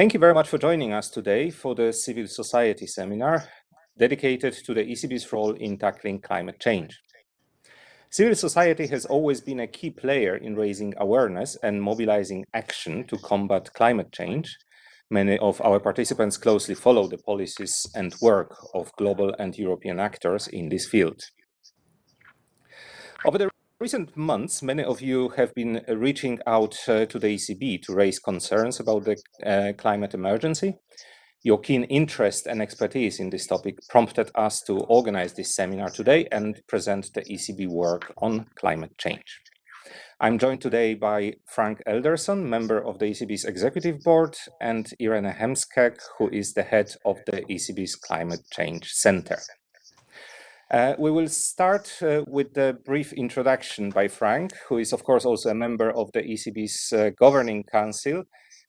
Thank you very much for joining us today for the Civil Society Seminar dedicated to the ECB's role in tackling climate change. Civil society has always been a key player in raising awareness and mobilizing action to combat climate change. Many of our participants closely follow the policies and work of global and European actors in this field. Over the recent months, many of you have been reaching out uh, to the ECB to raise concerns about the uh, climate emergency. Your keen interest and expertise in this topic prompted us to organize this seminar today and present the ECB work on climate change. I'm joined today by Frank Elderson, member of the ECB's executive board, and Irene Heemskerk, who is the head of the ECB's Climate Change Center. Uh, we will start uh, with a brief introduction by Frank, who is of course also a member of the ECB's uh, Governing Council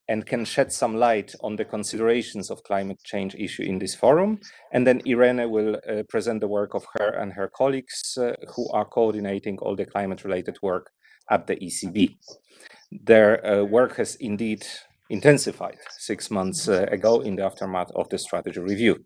and can shed some light on the considerations of climate change issue in this forum. And then Irene will uh, present the work of her and her colleagues uh, who are coordinating all the climate related work at the ECB. Their uh, work has indeed intensified six months ago in the aftermath of the strategy review.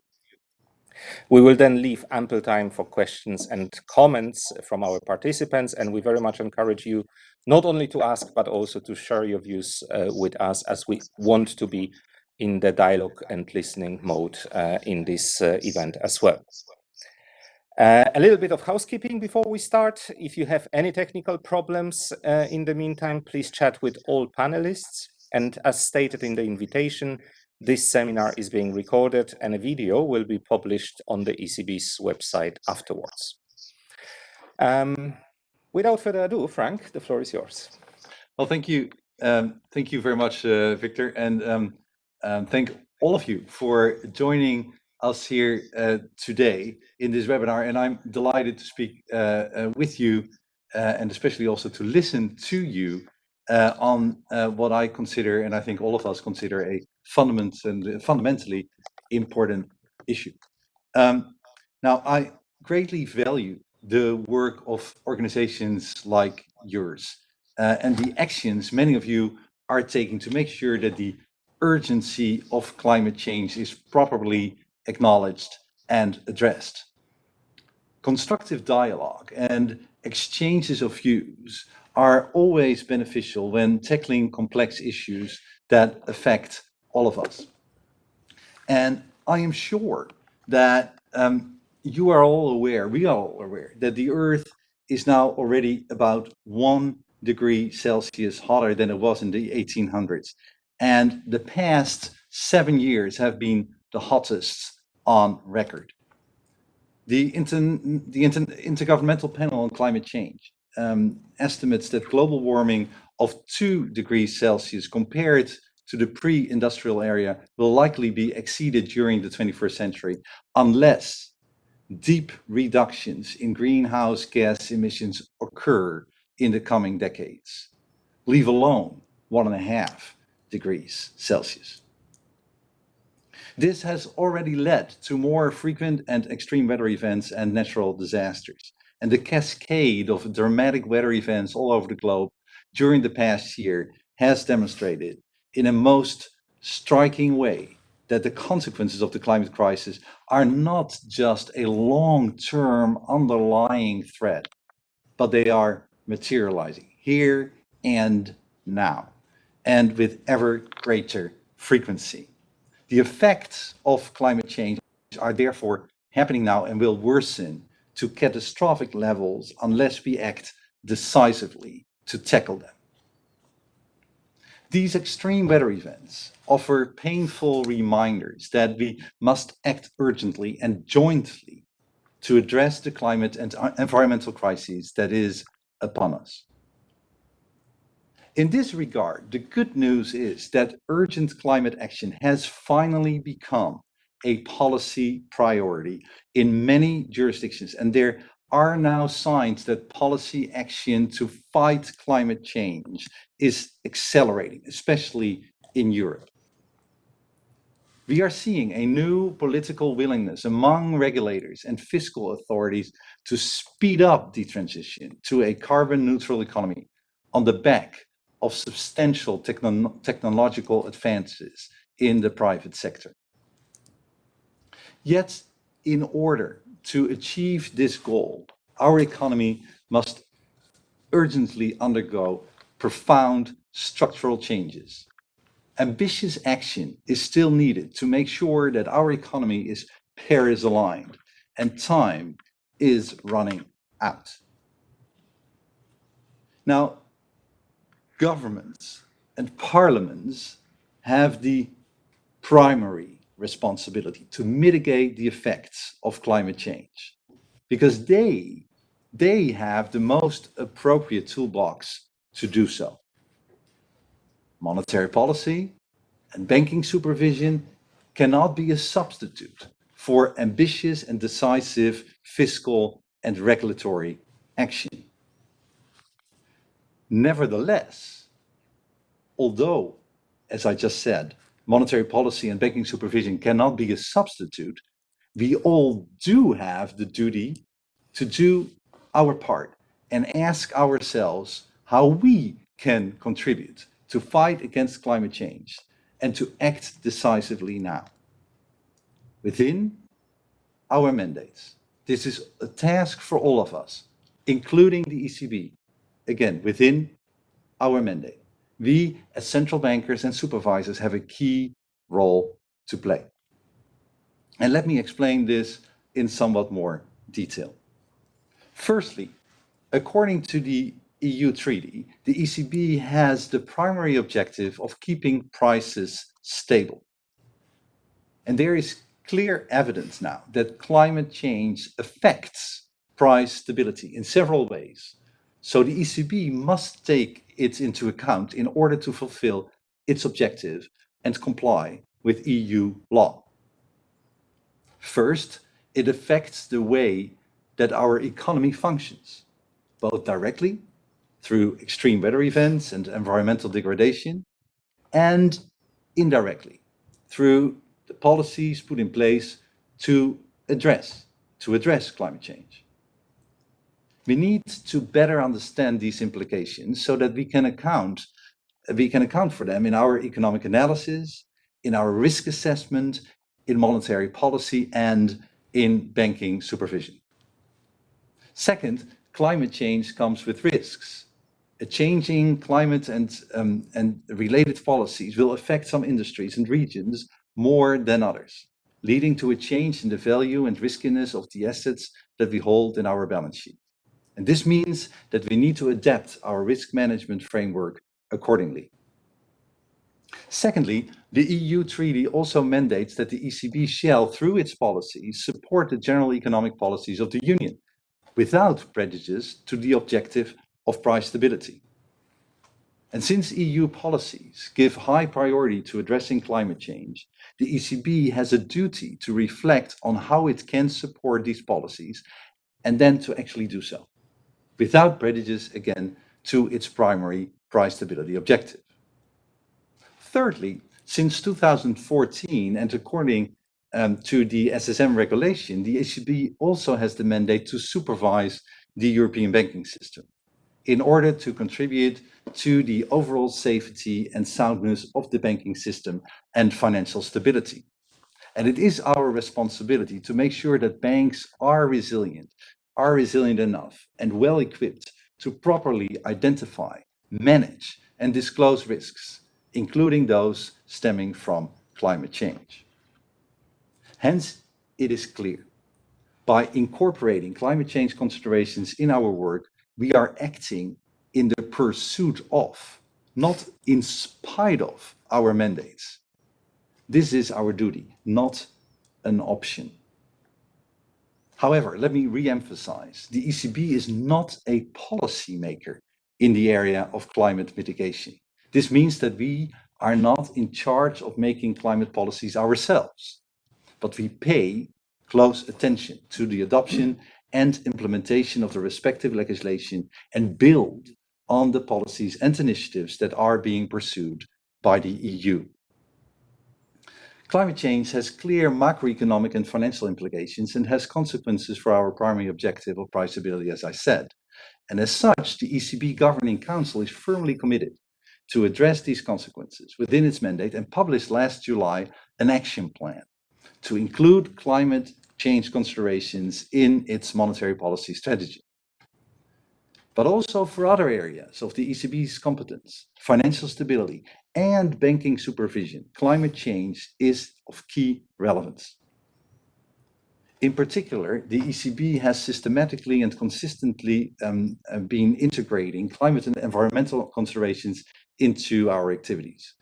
We will then leave ample time for questions and comments from our participants, and we very much encourage you not only to ask, but also to share your views uh, with us as we want to be in the dialogue and listening mode uh, in this uh, event as well. Uh, a little bit of housekeeping before we start. If you have any technical problems uh, in the meantime, please chat with all panelists. And as stated in the invitation, this seminar is being recorded and a video will be published on the ECB's website afterwards. Um, without further ado, Frank, the floor is yours. Well, thank you. Um, thank you very much, uh, Victor. And um, um, thank all of you for joining us here uh, today in this webinar. And I'm delighted to speak uh, uh with you uh, and especially also to listen to you uh, on what I consider, and I think all of us consider a fundament and fundamentally important issue. Um, now, I greatly value the work of organizations like yours uh, and the actions many of you are taking to make sure that the urgency of climate change is properly acknowledged and addressed. Constructive dialogue and exchanges of views are always beneficial when tackling complex issues that affect all of us. And I am sure that um, you are all aware, we are all aware, that the Earth is now already about one degree Celsius hotter than it was in the 1800s. And the past seven years have been the hottest on record. The, inter the inter Intergovernmental Panel on Climate Change um, estimates that global warming of two degrees Celsius compared to the pre-industrial area will likely be exceeded during the 21st century unless deep reductions in greenhouse gas emissions occur in the coming decades, leave alone one and a half degrees Celsius. This has already led to more frequent and extreme weather events and natural disasters. And the cascade of dramatic weather events all over the globe during the past year has demonstrated in a most striking way that the consequences of the climate crisis are not just a long-term underlying threat, but they are materializing here and now, and with ever greater frequency. The effects of climate change are therefore happening now and will worsen to catastrophic levels unless we act decisively to tackle them. These extreme weather events offer painful reminders that we must act urgently and jointly to address the climate and environmental crises that is upon us. In this regard, the good news is that urgent climate action has finally become a policy priority in many jurisdictions, and there are now signs that policy action to fight climate change is accelerating, especially in Europe. We are seeing a new political willingness among regulators and fiscal authorities to speed up the transition to a carbon neutral economy on the back of substantial techno technological advances in the private sector. Yet, in order to achieve this goal, our economy must urgently undergo profound structural changes. Ambitious action is still needed to make sure that our economy is Paris aligned and time is running out. Now, governments and parliaments have the primary responsibility to mitigate the effects of climate change because they, they have the most appropriate toolbox to do so. Monetary policy and banking supervision cannot be a substitute for ambitious and decisive fiscal and regulatory action. Nevertheless, although, as I just said, monetary policy and banking supervision cannot be a substitute, we all do have the duty to do our part and ask ourselves how we can contribute to fight against climate change and to act decisively now. Within our mandates, this is a task for all of us, including the ECB, again, within our mandate. We, as central bankers and supervisors, have a key role to play. And let me explain this in somewhat more detail. Firstly, according to the EU treaty, the ECB has the primary objective of keeping prices stable. And there is clear evidence now that climate change affects price stability in several ways. So the ECB must take it into account in order to fulfill its objective and comply with EU law. First, it affects the way that our economy functions, both directly through extreme weather events and environmental degradation, and indirectly through the policies put in place to address, to address climate change. We need to better understand these implications so that we can account, we can account for them in our economic analysis, in our risk assessment, in monetary policy, and in banking supervision. Second, climate change comes with risks. A changing climate and, um, and related policies will affect some industries and regions more than others, leading to a change in the value and riskiness of the assets that we hold in our balance sheet. And this means that we need to adapt our risk management framework accordingly. Secondly, the EU treaty also mandates that the ECB shall, through its policies, support the general economic policies of the Union without prejudice to the objective of price stability. And since EU policies give high priority to addressing climate change, the ECB has a duty to reflect on how it can support these policies and then to actually do so without prejudice, again, to its primary price stability objective. Thirdly, since 2014 and according um, to the SSM regulation, the ECB also has the mandate to supervise the European banking system in order to contribute to the overall safety and soundness of the banking system and financial stability. And it is our responsibility to make sure that banks are resilient are resilient enough and well equipped to properly identify, manage, and disclose risks, including those stemming from climate change. Hence, it is clear, by incorporating climate change considerations in our work, we are acting in the pursuit of, not in spite of, our mandates. This is our duty, not an option. However, let me re-emphasize, the ECB is not a policymaker in the area of climate mitigation. This means that we are not in charge of making climate policies ourselves, but we pay close attention to the adoption and implementation of the respective legislation and build on the policies and initiatives that are being pursued by the EU. Climate change has clear macroeconomic and financial implications and has consequences for our primary objective of price stability, as I said. And as such, the ECB Governing Council is firmly committed to address these consequences within its mandate and published last July an action plan to include climate change considerations in its monetary policy strategy. But also for other areas of the ECB's competence, financial stability and banking supervision, climate change is of key relevance. In particular, the ECB has systematically and consistently um, uh, been integrating climate and environmental considerations into our activities.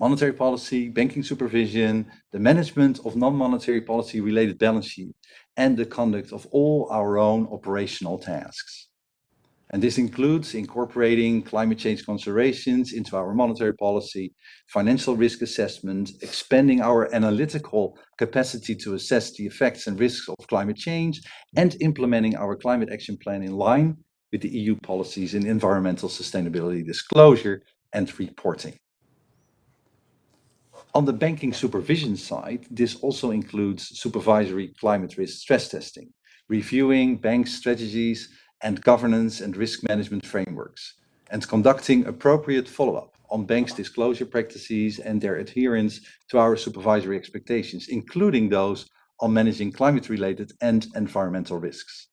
Monetary policy, banking supervision, the management of non-monetary policy related balance sheet, and the conduct of all our own operational tasks. And this includes incorporating climate change considerations into our monetary policy, financial risk assessment, expanding our analytical capacity to assess the effects and risks of climate change, and implementing our climate action plan in line with the EU policies in environmental sustainability disclosure and reporting. On the banking supervision side, this also includes supervisory climate risk stress testing, reviewing bank strategies and governance and risk management frameworks, and conducting appropriate follow-up on banks' disclosure practices and their adherence to our supervisory expectations, including those on managing climate-related and environmental risks.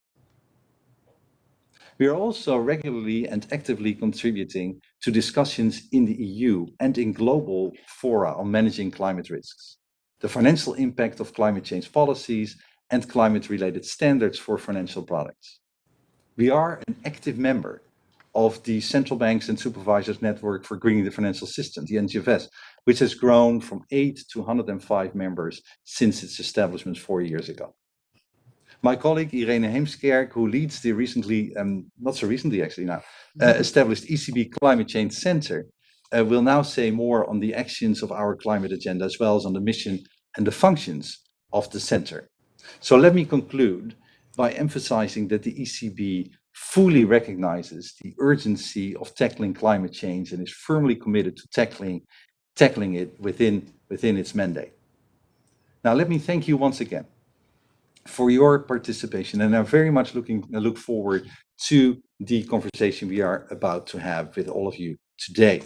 We are also regularly and actively contributing to discussions in the EU and in global fora on managing climate risks, the financial impact of climate change policies, and climate-related standards for financial products. We are an active member of the Central Banks and Supervisors Network for Greening the Financial System, the NGFS, which has grown from 8 to 105 members since its establishment four years ago. My colleague Irene Heemskerk, who leads the recently, um, not so recently actually now, uh, established ECB Climate Change Center, uh, will now say more on the actions of our climate agenda as well as on the mission and the functions of the center. So let me conclude by emphasizing that the ECB fully recognizes the urgency of tackling climate change and is firmly committed to tackling, tackling it within, within its mandate. Now, let me thank you once again for your participation, and I'm very much looking uh, look forward to the conversation we are about to have with all of you today.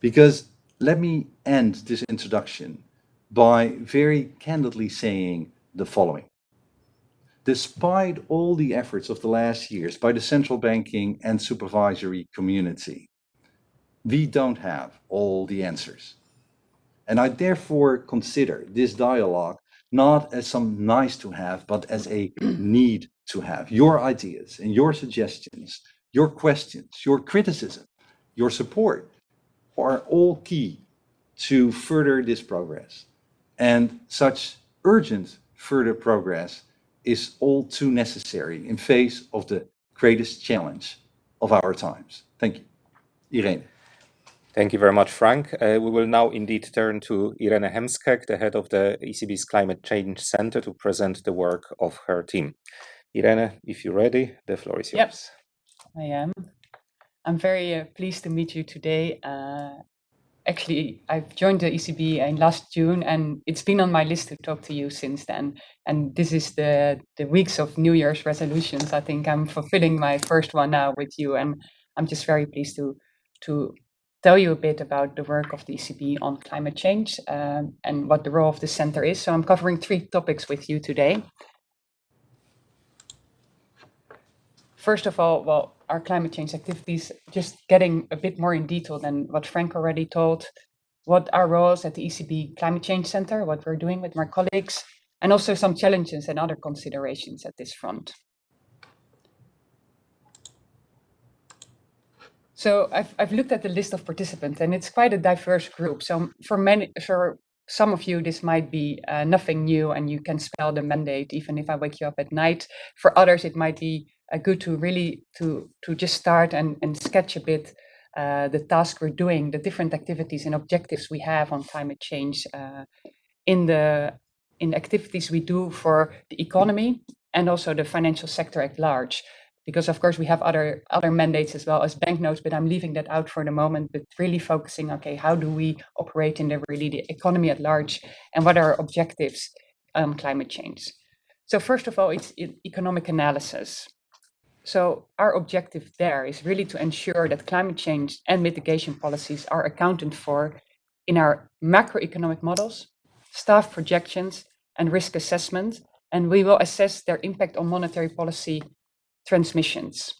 Because let me end this introduction by very candidly saying the following despite all the efforts of the last years by the central banking and supervisory community, we don't have all the answers. And I therefore consider this dialogue not as some nice to have, but as a need to have. Your ideas and your suggestions, your questions, your criticism, your support are all key to further this progress. And such urgent further progress is all too necessary in face of the greatest challenge of our times. Thank you. Irene. Thank you very much, Frank. Uh, we will now indeed turn to Irene Heemskerk, the head of the ECB's Climate Change Center, to present the work of her team. Irene, if you're ready, the floor is yours. Yep, I am. I'm very uh, pleased to meet you today uh, actually I've joined the ECB in last June and it's been on my list to talk to you since then. And this is the, the weeks of New Year's resolutions. I think I'm fulfilling my first one now with you and I'm just very pleased to, to tell you a bit about the work of the ECB on climate change um, and what the role of the center is. So I'm covering three topics with you today. First of all, well, our climate change activities, just getting a bit more in detail than what Frank already told, what our roles at the ECB Climate Change Center, what we're doing with my colleagues, and also some challenges and other considerations at this front. So I've, I've looked at the list of participants and it's quite a diverse group. So for many, for some of you, this might be uh, nothing new and you can spell the mandate even if I wake you up at night. For others, it might be uh, good to really to to just start and, and sketch a bit uh, the task we're doing, the different activities and objectives we have on climate change uh, in the in activities we do for the economy and also the financial sector at large. Because of course we have other other mandates as well as banknotes, but I'm leaving that out for the moment. But really focusing, okay, how do we operate in the really the economy at large, and what are our objectives on climate change? So first of all, it's economic analysis. So our objective there is really to ensure that climate change and mitigation policies are accounted for in our macroeconomic models, staff projections, and risk assessment, and we will assess their impact on monetary policy transmissions.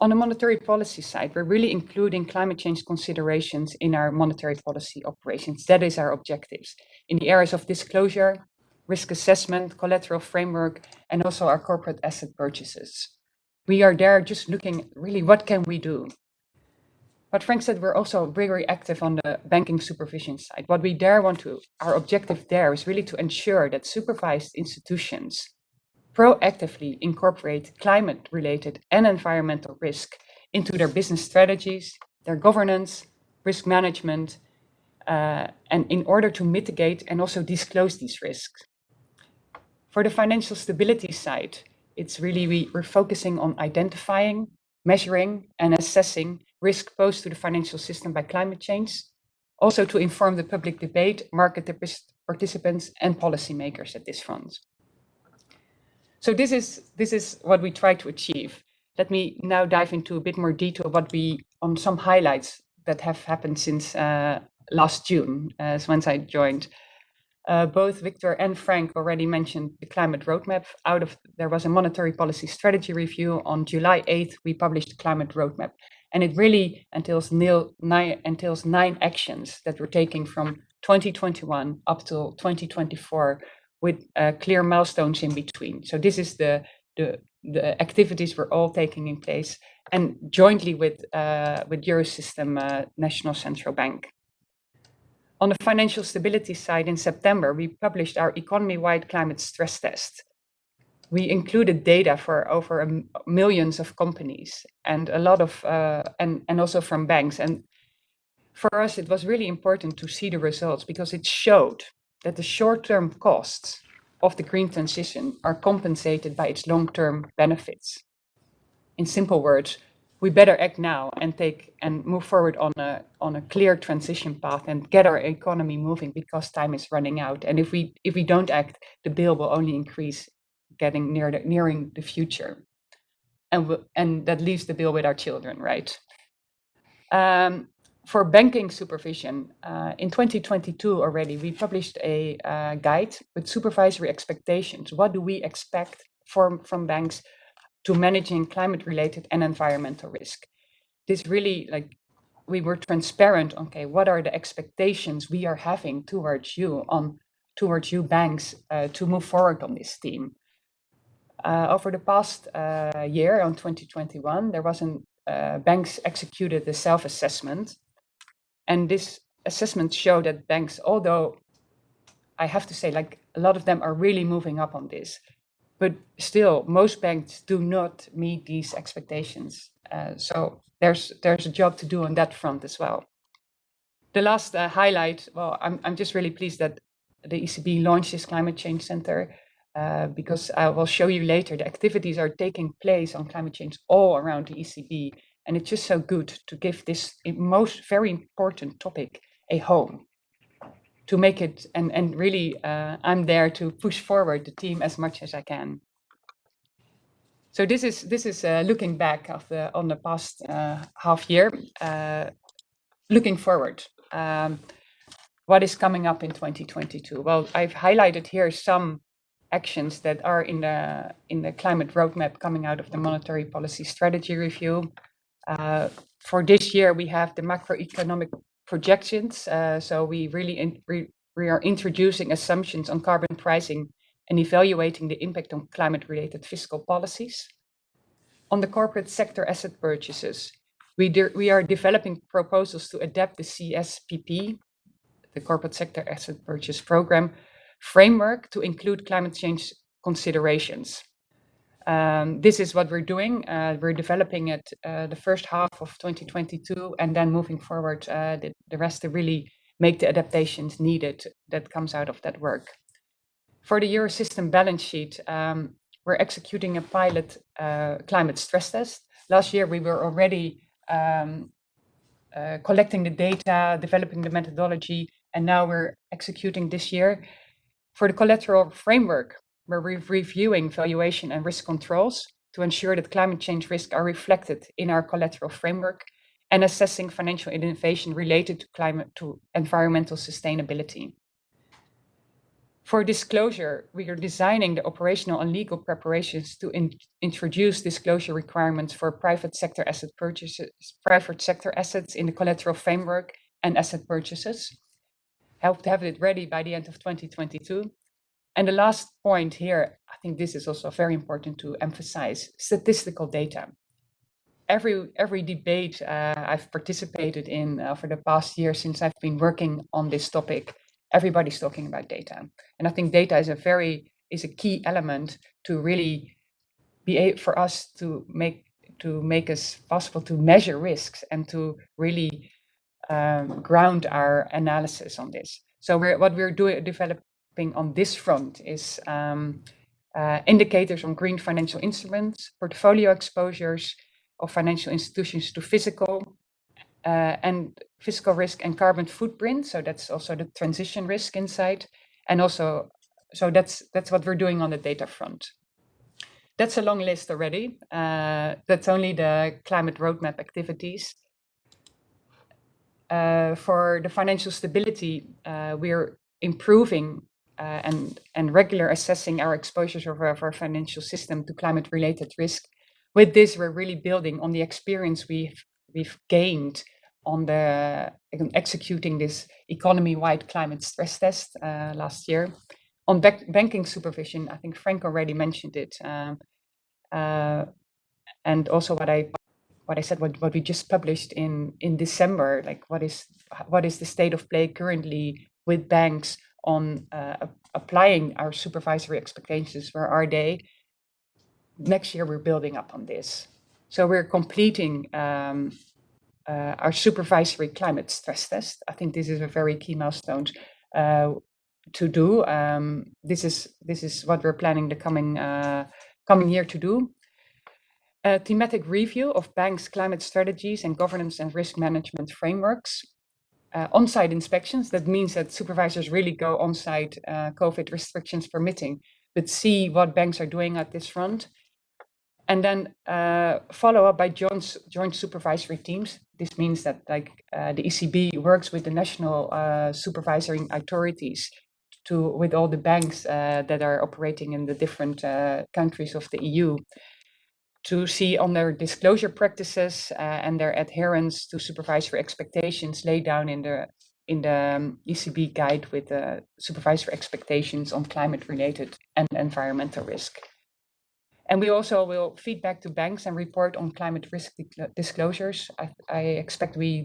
On the monetary policy side, we're really including climate change considerations in our monetary policy operations. That is our objectives in the areas of disclosure, risk assessment, collateral framework, and also our corporate asset purchases. We are there just looking really what can we do. But Frank said we're also very active on the banking supervision side. What we there want to, our objective there is really to ensure that supervised institutions proactively incorporate climate related and environmental risk into their business strategies, their governance, risk management, uh, and in order to mitigate and also disclose these risks. For the financial stability side, it's really we, we're focusing on identifying, measuring, and assessing risk posed to the financial system by climate change, also to inform the public debate, market participants, and policymakers at this front. So this is this is what we try to achieve. Let me now dive into a bit more detail what we on some highlights that have happened since uh, last June, uh, once I joined. Uh, both Victor and Frank already mentioned the climate roadmap. Out of there was a monetary policy strategy review on July 8th. We published the climate roadmap, and it really entails nine, entails nine actions that we're taking from 2021 up till 2024, with uh, clear milestones in between. So this is the the the activities we're all taking in place, and jointly with uh, with Eurosystem uh, National Central Bank. On the financial stability side, in September, we published our economy-wide climate stress test. We included data for over millions of companies and a lot of, uh, and, and also from banks. And for us, it was really important to see the results because it showed that the short-term costs of the green transition are compensated by its long-term benefits. In simple words, we better act now and take and move forward on a on a clear transition path and get our economy moving because time is running out. And if we if we don't act, the bill will only increase, getting near the, nearing the future, and and that leaves the bill with our children, right? Um, for banking supervision, uh, in 2022 already, we published a uh, guide with supervisory expectations. What do we expect from, from banks to managing climate related and environmental risk. This really like we were transparent. Okay, what are the expectations we are having towards you on towards you banks uh, to move forward on this theme? Uh, over the past uh, year, on 2021, there was an uh, banks executed the self-assessment, and this assessment showed that banks, although I have to say, like a lot of them are really moving up on this, but still, most banks do not meet these expectations. Uh, so there's there's a job to do on that front as well. The last uh, highlight, well, I'm I'm just really pleased that the ECB launched this climate change center uh, because I will show you later the activities are taking place on climate change all around the ECB, and it's just so good to give this most very important topic a home to make it and and really uh, I'm there to push forward the team as much as I can. So this is this is uh, looking back of the on the past uh, half year, uh, looking forward. Um, what is coming up in 2022? Well, I've highlighted here some actions that are in the in the climate roadmap coming out of the monetary policy strategy review. Uh, for this year, we have the macroeconomic projections. Uh, so we really in, we, are introducing assumptions on carbon pricing and evaluating the impact on climate-related fiscal policies. On the corporate sector asset purchases, we, we are developing proposals to adapt the CSPP, the Corporate Sector Asset Purchase Program, framework to include climate change considerations. Um, this is what we're doing. Uh, we're developing it uh, the first half of 2022 and then moving forward uh, the, the, rest to really make the adaptations needed that comes out of that work. For the Eurosystem balance sheet, um, we're executing a pilot uh, climate stress test. Last year, we were already um, uh, collecting the data, developing the methodology, and now we're executing this year. For the collateral framework, we're re reviewing valuation and risk controls. to ensure that climate change risks are reflected in our collateral framework and assessing financial innovation related to climate to environmental sustainability. For disclosure, we are designing the operational and legal preparations to in introduce disclosure requirements for private sector asset purchases, private sector assets in the collateral framework and asset purchases. Help to have it ready by the end of 2022. And the last point here, I think this is also very important to emphasize, statistical data. Every, every debate uh, I've participated in uh, for the past year since I've been working on this topic everybody's talking about data. And I think data is a very is a key element to really be able for us to make to make us possible to measure risks and to really um, ground our analysis on this. So we're, what we're doing developing on this front is um, uh, indicators on green financial instruments, portfolio exposures of financial institutions to physical uh, and physical risk and carbon footprint. So that's also the transition risk inside. And also, so that's that's what we're doing on the data front. That's a long list already. Uh, that's only the climate roadmap activities. Uh, for the financial stability, uh, we're improving uh, and, and regular assessing our exposures of our, of our financial system to climate related risk. With this, we're really building on the experience we've, we've gained on the executing this economy-wide climate stress test uh, last year. On banking supervision, I think Frank already mentioned it, um, uh, and also what I what I said, what, what we just published in in December, like what is what is the state of play currently with banks on uh, applying our supervisory expectations? Where are they? Next year, we're building up on this. So we're completing um, uh, our supervisory climate stress test. I think this is a very key milestone uh, to do. Um, this is this is what we're planning the coming uh, coming year to do. A thematic review of banks' climate strategies and governance and risk management frameworks. Uh, on-site inspections, that means that supervisors really go on-site, uh, COVID restrictions permitting, but see what banks are doing at this front. And then uh, follow up by joint, joint supervisory teams. This means that like uh, the ECB works with the national uh, supervisory authorities to with all the banks uh, that are operating in the different countries of the EU to see on their disclosure practices uh, and their adherence to supervisory expectations laid down in the in the um, ECB guide with the supervisory expectations on climate related and environmental risk. And we also will feed back to banks and report on climate risk disclosures. I, I expect we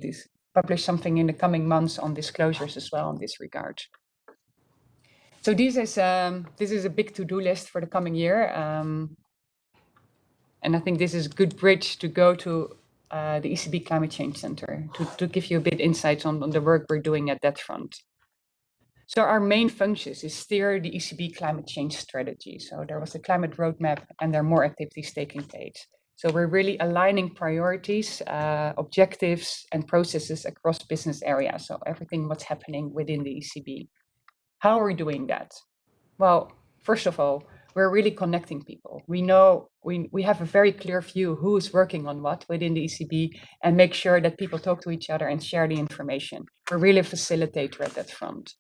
publish something in the coming months on disclosures as well in this regard. So this is um, this is a big to-do list for the coming year. Um, and I think this is a good bridge to go to uh, the ECB Climate Change Center to, to give you a bit insights on, on the work we're doing at that front. So our main functions is steer the ECB climate change strategy. So there was the climate roadmap and there are more activities taking place. So we're really aligning priorities, uh, objectives and processes across business areas. So everything what's happening within the ECB. How are we doing that? Well, first of all, we're really connecting people. We know we, we have a very clear view who is working on what within the ECB and make sure that people talk to each other and share the information. We're really a facilitator at that front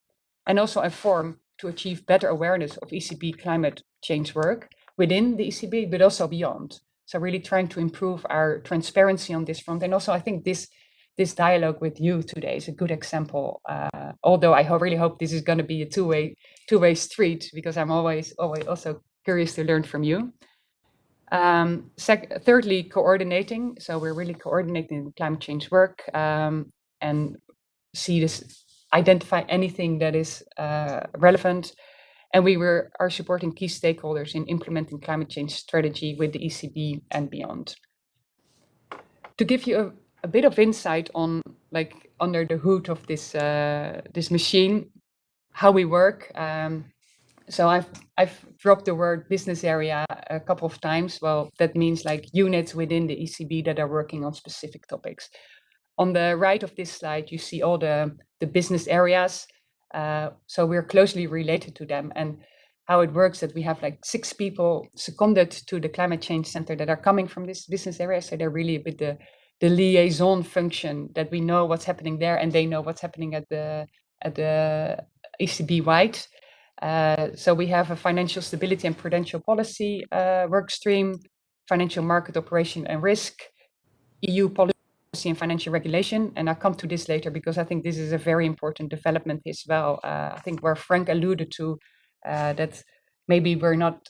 and also inform to achieve better awareness of ECB climate change work within the ECB, but also beyond. So really trying to improve our transparency on this front. And also I think this this dialogue with you today is a good example. Uh, although I really hope this is going to be a two-way two-way street because I'm always always also curious to learn from you. Um, thirdly, coordinating. So we're really coordinating climate change work um, and see this identify anything that is uh, relevant. And we were are supporting key stakeholders in implementing climate change strategy with the ECB and beyond. To give you a, a bit of insight on like under the hood of this uh, this machine, how we work. Um, so I've I've dropped the word business area a couple of times. Well, that means like units within the ECB that are working on specific topics. On the right of this slide, you see all the, the business areas. Uh, so we're closely related to them. And how it works that we have like six people seconded to the climate change center that are coming from this business area. So they're really a bit the, the liaison function that we know what's happening there and they know what's happening at the at the ECB wide. Uh, so we have a financial stability and prudential policy uh, work stream, financial market operation and risk, EU policy and financial regulation. And I'll come to this later because I think this is a very important development as well. Uh, I think where Frank alluded to uh, that maybe we're not,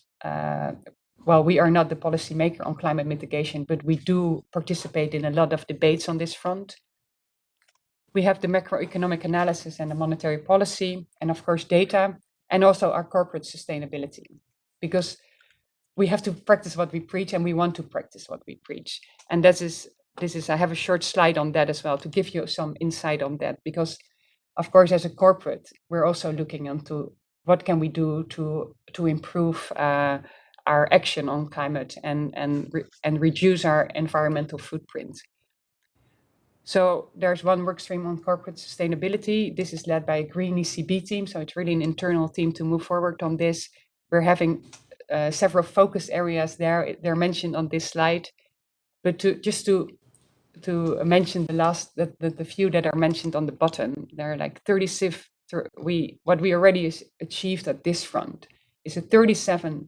well, we are not the policymaker on climate mitigation, but we do participate in a lot of debates on this front. We have the macroeconomic analysis and the monetary policy, and of course data and also our corporate sustainability because we have to practice what we preach and we want to practice what we preach and this is this is i have a short slide on that as well to give you some insight on that because of course as a corporate we're also looking into what can we do to to improve uh, our action on climate and and re and reduce our environmental footprint so there's one work stream on corporate sustainability. This is led by a green ECB team. So it's really an internal team to move forward on this. We're having uh, several focus areas there. They're mentioned on this slide. But to just to to mention the last the, the, the few that are mentioned on the bottom, there are like 36 we what we already achieved at this front is a 37%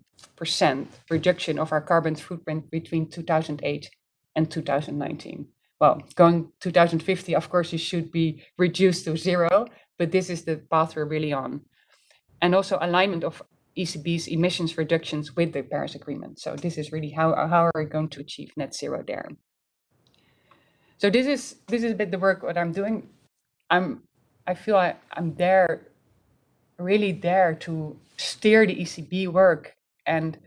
reduction of our carbon footprint between 2008 and 2019 well, going 2050, of course, you should be reduced to zero, but this is the path we're really on. And also alignment of ECB's emissions reductions with the Paris Agreement. So this is really how, how are we going to achieve net zero there. So this is this is a bit the work what I'm doing. I'm I feel I, I'm there, really there to steer the ECB work and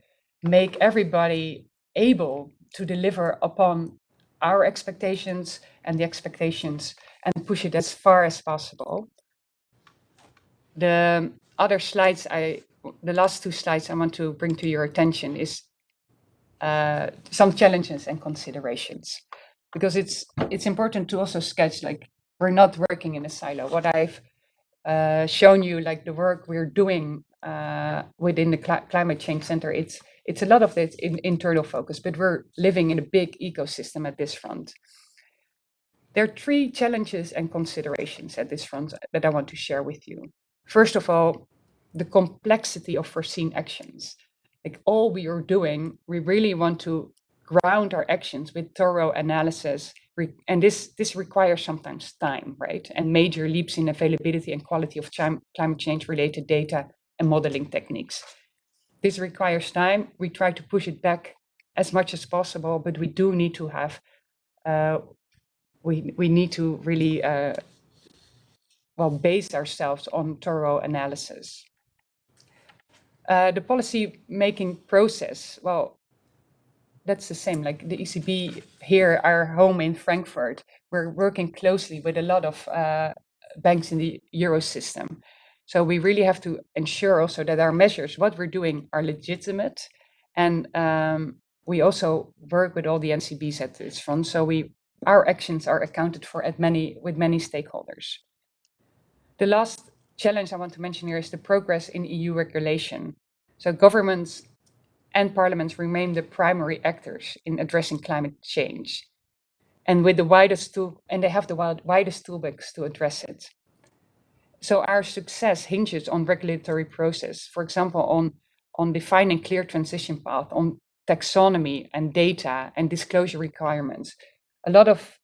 make everybody able to deliver upon our expectations and the expectations and push it as far as possible. The other slides I, the last two slides I want to bring to your attention is uh, some challenges and considerations because it's it's important to also sketch like we're not working in a silo. What I've uh, shown you, like the work we're doing uh, within the Cl Climate Change Center, it's it's a lot of this in internal focus, but we're living in a big ecosystem at this front. There are three challenges and considerations at this front that I want to share with you. First of all, the complexity of foreseen actions. Like all we are doing, we really want to ground our actions with thorough analysis. And this, this requires sometimes time, right? And major leaps in availability and quality of climate change related data and modeling techniques. This requires time. We try to push it back as much as possible, but we do need to have, uh, we, we need to really, uh, well, base ourselves on thorough analysis. Uh, the policy making process, well, that's the same. Like the ECB here, our home in Frankfurt, we're working closely with a lot of uh, banks in the Euro system. So we really have to ensure also that our measures, what we're doing, are legitimate. And um, we also work with all the NCBs at this front. So we our actions are accounted for at many with many stakeholders. The last challenge I want to mention here is the progress in EU regulation. So governments and parliaments remain the primary actors in addressing climate change. And with the widest tool, and they have the widest toolbox to address it. So our success hinges on regulatory process, for example, on, on defining clear transition path, on taxonomy and data and disclosure requirements. A lot of,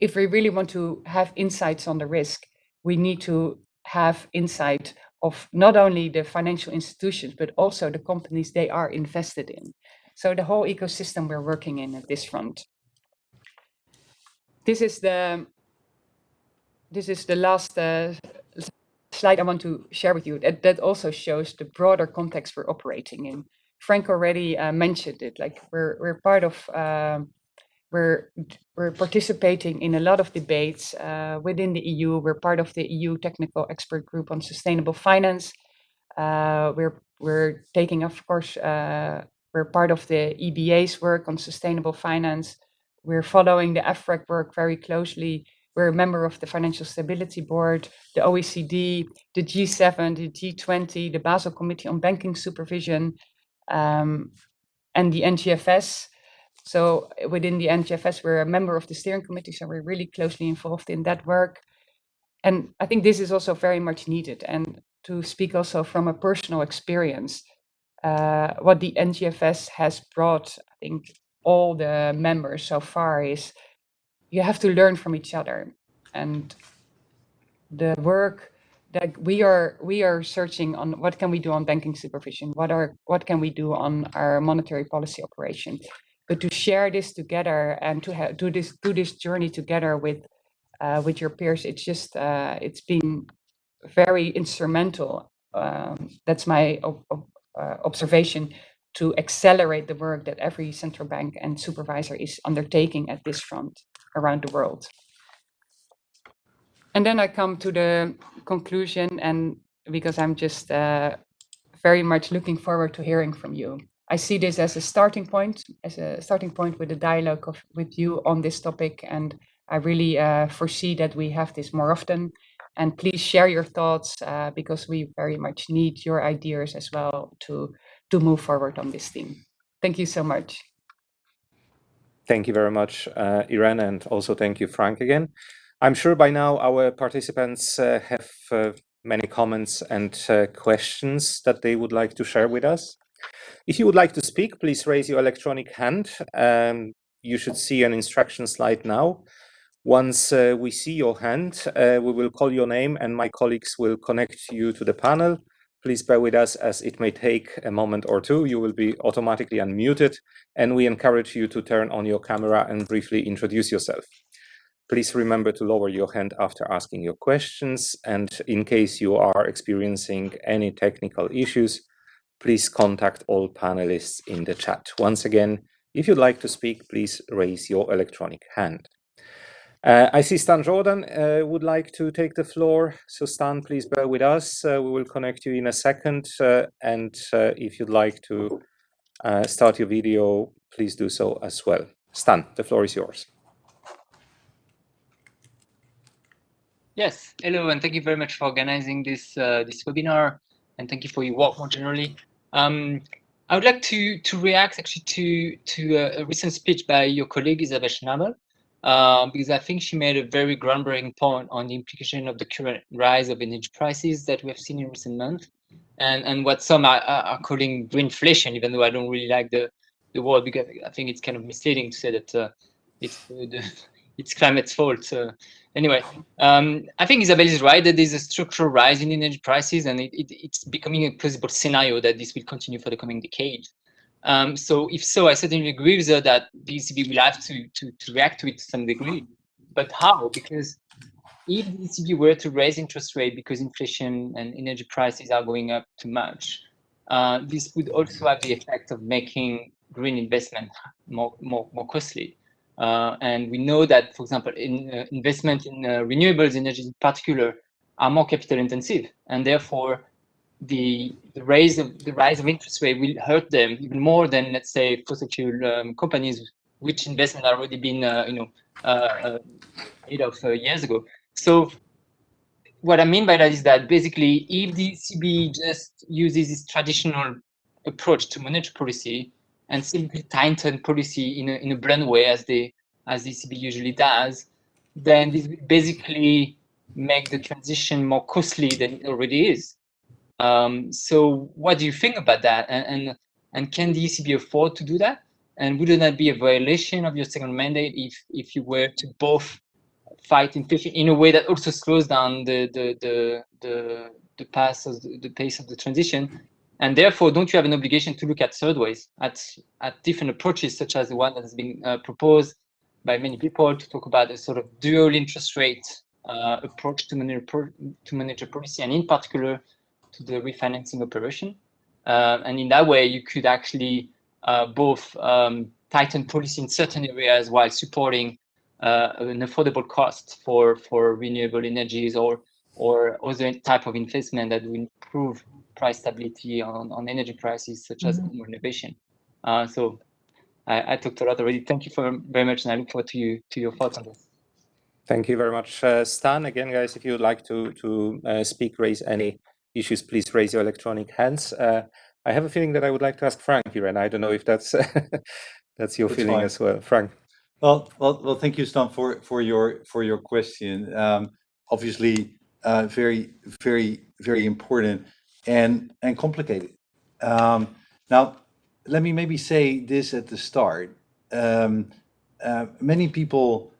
if we really want to have insights on the risk, we need to have insight of not only the financial institutions, but also the companies they are invested in. So the whole ecosystem we're working in at this front. This is the this is the last uh, slide I want to share with you that, that also shows the broader context we're operating in. Frank already uh, mentioned it, like we're, we're part of, um, we're, we're participating in a lot of debates uh, within the EU. We're part of the EU Technical Expert Group on Sustainable Finance. Uh, we're, we're taking, of course, uh, we're part of the EBA's work on sustainable finance. We're following the EFRAG work very closely We're a member of the Financial Stability Board, the OECD, the G7, the G20, the Basel Committee on Banking Supervision, um, and the NGFS. So within the NGFS, we're a member of the steering committee, so we're really closely involved in that work. And I think this is also very much needed. And to speak also from a personal experience, uh, what the NGFS has brought, I think, all the members so far is you have to learn from each other. And the work that we are we are searching on what can we do on banking supervision, what are what can we do on our monetary policy operation, but to share this together and to do this do this journey together with uh, with your peers, it's just uh, it's been very instrumental. Um, that's my uh, observation to accelerate the work that every central bank and supervisor is undertaking at this front around the world. And then I come to the conclusion, and because I'm just uh, very much looking forward to hearing from you. I see this as a starting point, as a starting point with a dialogue of, with you on this topic, and I really uh, foresee that we have this more often. And please share your thoughts uh, because we very much need your ideas as well to to move forward on this theme. Thank you so much. Thank you very much, uh, Irene, and also thank you, Frank, again. I'm sure by now our participants uh, have uh, many comments and uh, questions that they would like to share with us. If you would like to speak, please raise your electronic hand. Um, you should see an instruction slide now. Once uh, we see your hand, uh, we will call your name and my colleagues will connect you to the panel. Please bear with us as it may take a moment or two. You will be automatically unmuted and we encourage you to turn on your camera and briefly introduce yourself. Please remember to lower your hand after asking your questions. And in case you are experiencing any technical issues, please contact all panelists in the chat. Once again, if you'd like to speak, please raise your electronic hand. Uh, I see Stan Jourdan uh, would like to take the floor. So Stan, please bear with us. Uh, we will connect you in a second. Uh, and uh, if you'd like to uh, start your video, please do so as well. Stan, the floor is yours. Yes, hello, and thank you very much for organizing this this webinar, and thank you for your work more generally. Um, I would like to to react actually to to a, a recent speech by your colleague Isabel Schnabel, um, because I think she made a very groundbreaking point on the implication of the current rise of energy prices that we have seen in recent months, and and what some are, are calling greenflation, even though I don't really like the the word because I think it's kind of misleading to say that uh, it's the, it's climate's fault. Anyway, um, I think Isabel is right that there's a structural rise in energy prices, and it, it, it's becoming a plausible scenario that this will continue for the coming decade. Um, so if so, I certainly agree with her that the ECB will have to, to, to react to it to some degree. But how? Because if the ECB were to raise interest rate because inflation and energy prices are going up too much, uh, this would also have the effect of making green investment more, more, more costly. Uh, and we know that, for example, in uh, investment in uh, renewables energy in particular are more capital intensive, and therefore the, the rise of the rise of interest rate will hurt them even more than let's say fossil fuel um, companies which investment already been uh, you know uh, uh, made of years ago. So what i mean by that is that basically if the ECB just uses its traditional approach to monetary policy and simply tighten policy in a, in a blunt way as the as ECB usually does then this basically make the transition more costly than it already is um, so what do you think about that? And, and, and can the ECB afford to do that? And wouldn't that be a violation of your second mandate if, if you were to both fight inflation in a way that also slows down the, the, the, the, the of the, the pace of the transition? And therefore, don't you have an obligation to look at third ways, at, at different approaches, such as the one that has been uh, proposed by many people to talk about a sort of dual interest rate uh, approach to manage, to policy, and in particular, to the refinancing operation. Uh, and in that way, you could actually uh, both um, tighten policy in certain areas while supporting uh, an affordable cost for, for renewable energies or, or other type of investment that will improve price stability on, on energy prices, such as mm -hmm. renovation. Uh, so I, I, talked a lot already. Thank you for very much, and I look forward to you to your thoughts on this. Thank you very much, uh, Stan. Again, guys, if you would like to to uh, speak, raise any issues, please raise your electronic hands. Uh, I have a feeling that I would like to ask Frank here, and I don't know if that's that's your That's feeling fine. as well, Frank. Well, well, well. Thank you, Stan, for for your for your question. Um, obviously, uh, very, very, very important and and complicated. Um, now, let me maybe say this at the start. Um, uh, many people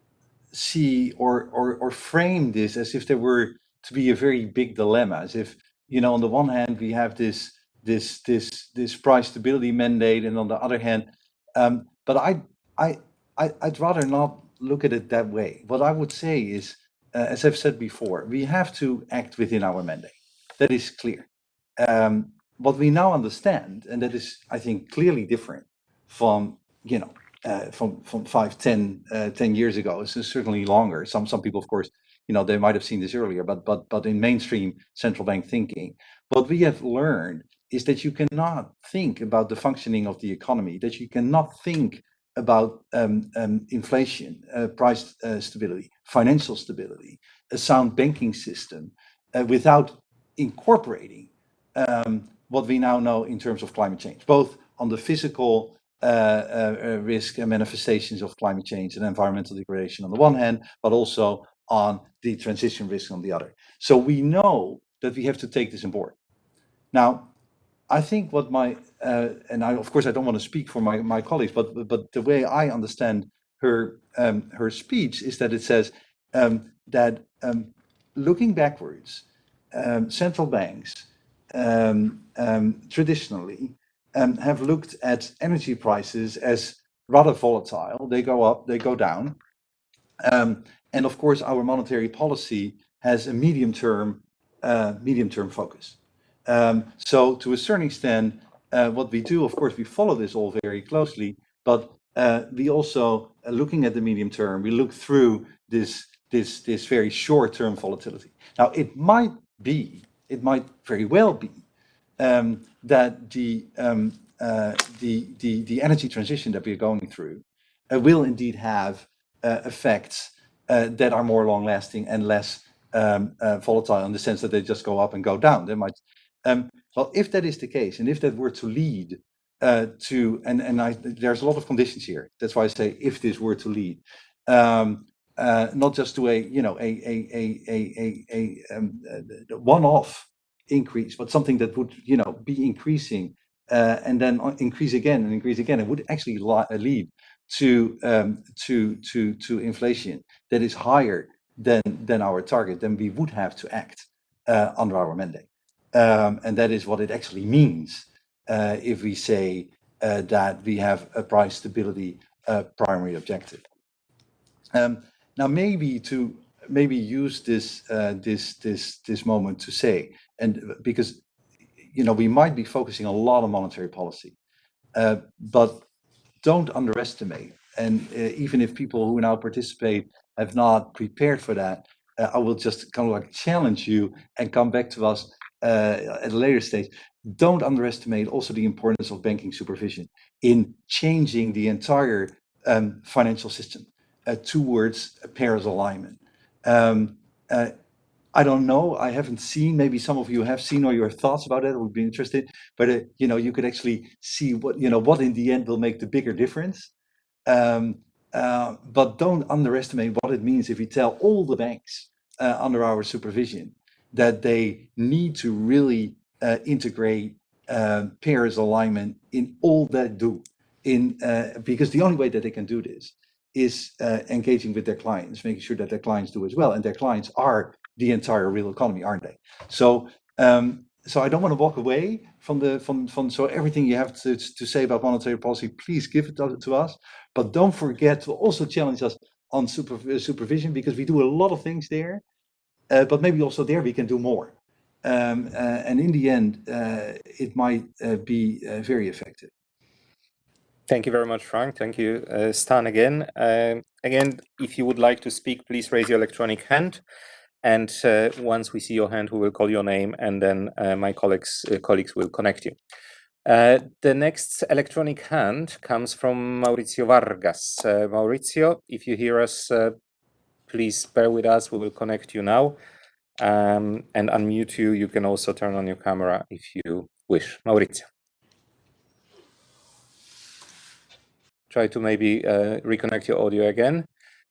see or, or or frame this as if there were to be a very big dilemma, as if you know, on the one hand we have this this this this price stability mandate, and on the other hand, um, but I I I'd rather not look at it that way. What I would say is, uh, as I've said before, we have to act within our mandate. That is clear. Um, what we now understand, and that is, I think, clearly different from you know uh, from from five, 10, uh, 10 years ago. It's certainly longer. Some some people, of course, you know, they might have seen this earlier, but but but in mainstream central bank thinking, what we have learned is that you cannot think about the functioning of the economy, that you cannot think about um, um, inflation, uh, price uh, stability, financial stability, a sound banking system, uh, without incorporating um, what we now know in terms of climate change, both on the physical uh, uh, uh, risk and manifestations of climate change and environmental degradation on the one hand, but also on the transition risk on the other. So we know that we have to take this on board. Now, I think what my uh, and I of course I don't want to speak for my, my colleagues, but but the way I understand her um, her speech is that it says um, that um, looking backwards, um, central banks traditionally have looked at energy prices as rather volatile. They go up, they go down, and of course our monetary policy has a medium term uh, medium term focus. Um, so to a certain extent, uh, what we do, of course, we follow this all very closely, but uh, we also, looking at the medium term, we look through this, this, this very short-term volatility. Now, it might be, it might very well be, um, that the, um, uh, the, the, the energy transition that we're going through uh, will indeed have uh, effects that are more long-lasting and less um, volatile in the sense that they just go up and go down. They might um, well, if that is the case, and if that were to lead uh, to, and and I, there's a lot of conditions here. That's why I say if this were to lead, um, uh, not just to a you know a a a a a, a um, one-off increase, but something that would you know be increasing uh, and then increase again and increase again. It would actually lead to um, to to to inflation that is higher than than our target. Then we would have to act uh, under our mandate. Um, and that is what it actually means uh, if we say uh, that we have a price stability uh, primary objective. Um, now, maybe to maybe use this uh, this this this moment to say, and because you know we might be focusing a lot on monetary policy, uh, but don't underestimate. And uh, even if people who now participate have not prepared for that, I will just kind of like challenge you and come back to us uh, at a later stage, don't underestimate also the importance of banking supervision in changing the entire um, financial system uh, towards Paris alignment. Um, uh, I don't know. I haven't seen. Maybe some of you have seen or your thoughts about it would be interested. But uh, you know, you could actually see what you know what in the end will make the bigger difference. Um, uh, but don't underestimate what it means if we tell all the banks uh, under our supervision that they need to really uh, integrate uh, Paris alignment in all that do in uh, because the only way that they can do this is uh, engaging with their clients, making sure that their clients do as well, and their clients are the entire real economy, aren't they? So, um, so I don't want to walk away from the from from so everything you have to to say about monetary policy, please give it to, to us, but don't forget to also challenge us on super, supervision because we do a lot of things there uh, but maybe also there we can do more. Um, uh, and in the end, uh, it might be very effective. Thank you very much, Frank. Thank you, uh, Stan, again. Uh, again, if you would like to speak, please raise your electronic hand. And uh, once we see your hand, we will call your name, and then my colleagues colleagues will connect you. the next electronic hand comes from Maurizio Vargas. Maurizio, if you hear us, please bear with us. We will connect you now um, and unmute you. You can also turn on your camera if you wish. Maurizio. Try to maybe uh, reconnect your audio again.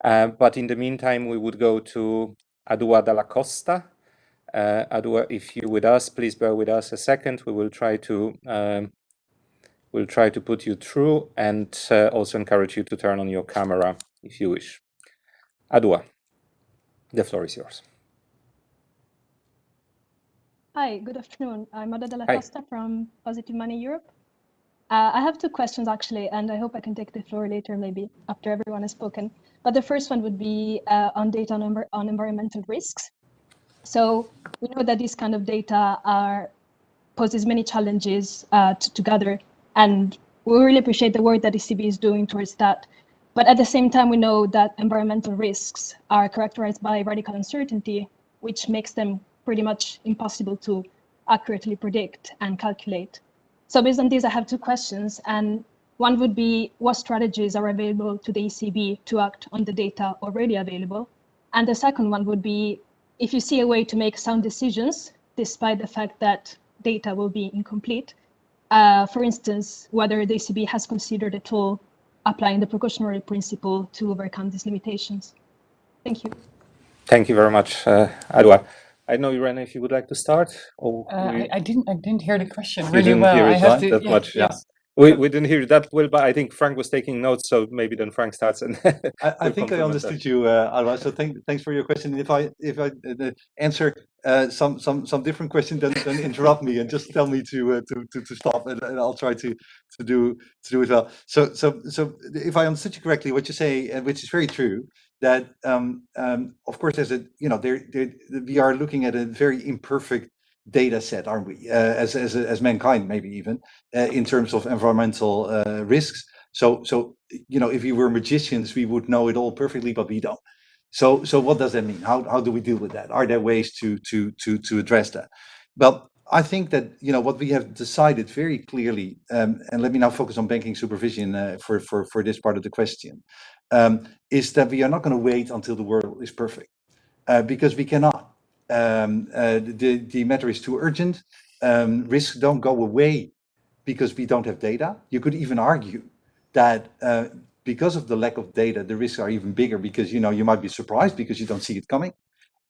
Uh, but in the meantime, we would go to Adua Dalla Costa. Uh, Adua, if you're with us, please bear with us a second. We will try to um, we'll try to put you through and uh, also encourage you to turn on your camera if you wish. Adua, the floor is yours. Hi, good afternoon. I'm Ada Della Hi. Costa from Positive Money Europe. Uh, I have two questions actually, and I hope I can take the floor later, maybe after everyone has spoken. But the first one would be uh, on data on, on environmental risks. So we know that these kind of data are poses many challenges uh, to, to gather, and we really appreciate the work that ECB is doing towards that. But at the same time, we know that environmental risks are characterized by radical uncertainty, which makes them pretty much impossible to accurately predict and calculate. So based on this, I have two questions. And one would be what strategies are available to the ECB to act on the data already available? And the second one would be if you see a way to make sound decisions, despite the fact that data will be incomplete, uh, for instance, whether the ECB has considered at all applying the precautionary principle to overcome these limitations. Thank you. Thank you very much, uh, Adwa. I know, Irene, if you would like to start. Or Uh, I, I didn't I didn't hear the question really didn't well. hear I it, have to, That yeah, much, yeah. yes. We, we didn't hear that well, but I think Frank was taking notes, so maybe then Frank starts and I, I think I complement that. understood you, uh, Alva. So thank, thanks for your question. If I if I uh, answer uh, some some some different question, then then interrupt me and just tell me to uh, to, to to stop, and, and I'll try to to do to do it well. So so so if I understood you correctly, what you say, uh, which is very true, that um, um, of course there's a you know there, there we are looking at a very imperfect data set, aren't we? Uh, as as as mankind, maybe even uh, in terms of environmental uh, risks. So so you know, if we were magicians, we would know it all perfectly, but we don't. So, so what does that mean? How, how do we deal with that? Are there ways to, to, to, to address that? Well, I think that, you know, what we have decided very clearly, um, and let me now focus on banking supervision uh, for, for, for this part of the question, um, is that we are not going to wait until the world is perfect, uh, because we cannot. Um, uh, the, the matter is too urgent. Um, risks don't go away because we don't have data. You could even argue that uh, because of the lack of data, the risks are even bigger because you know you might be surprised because you don't see it coming,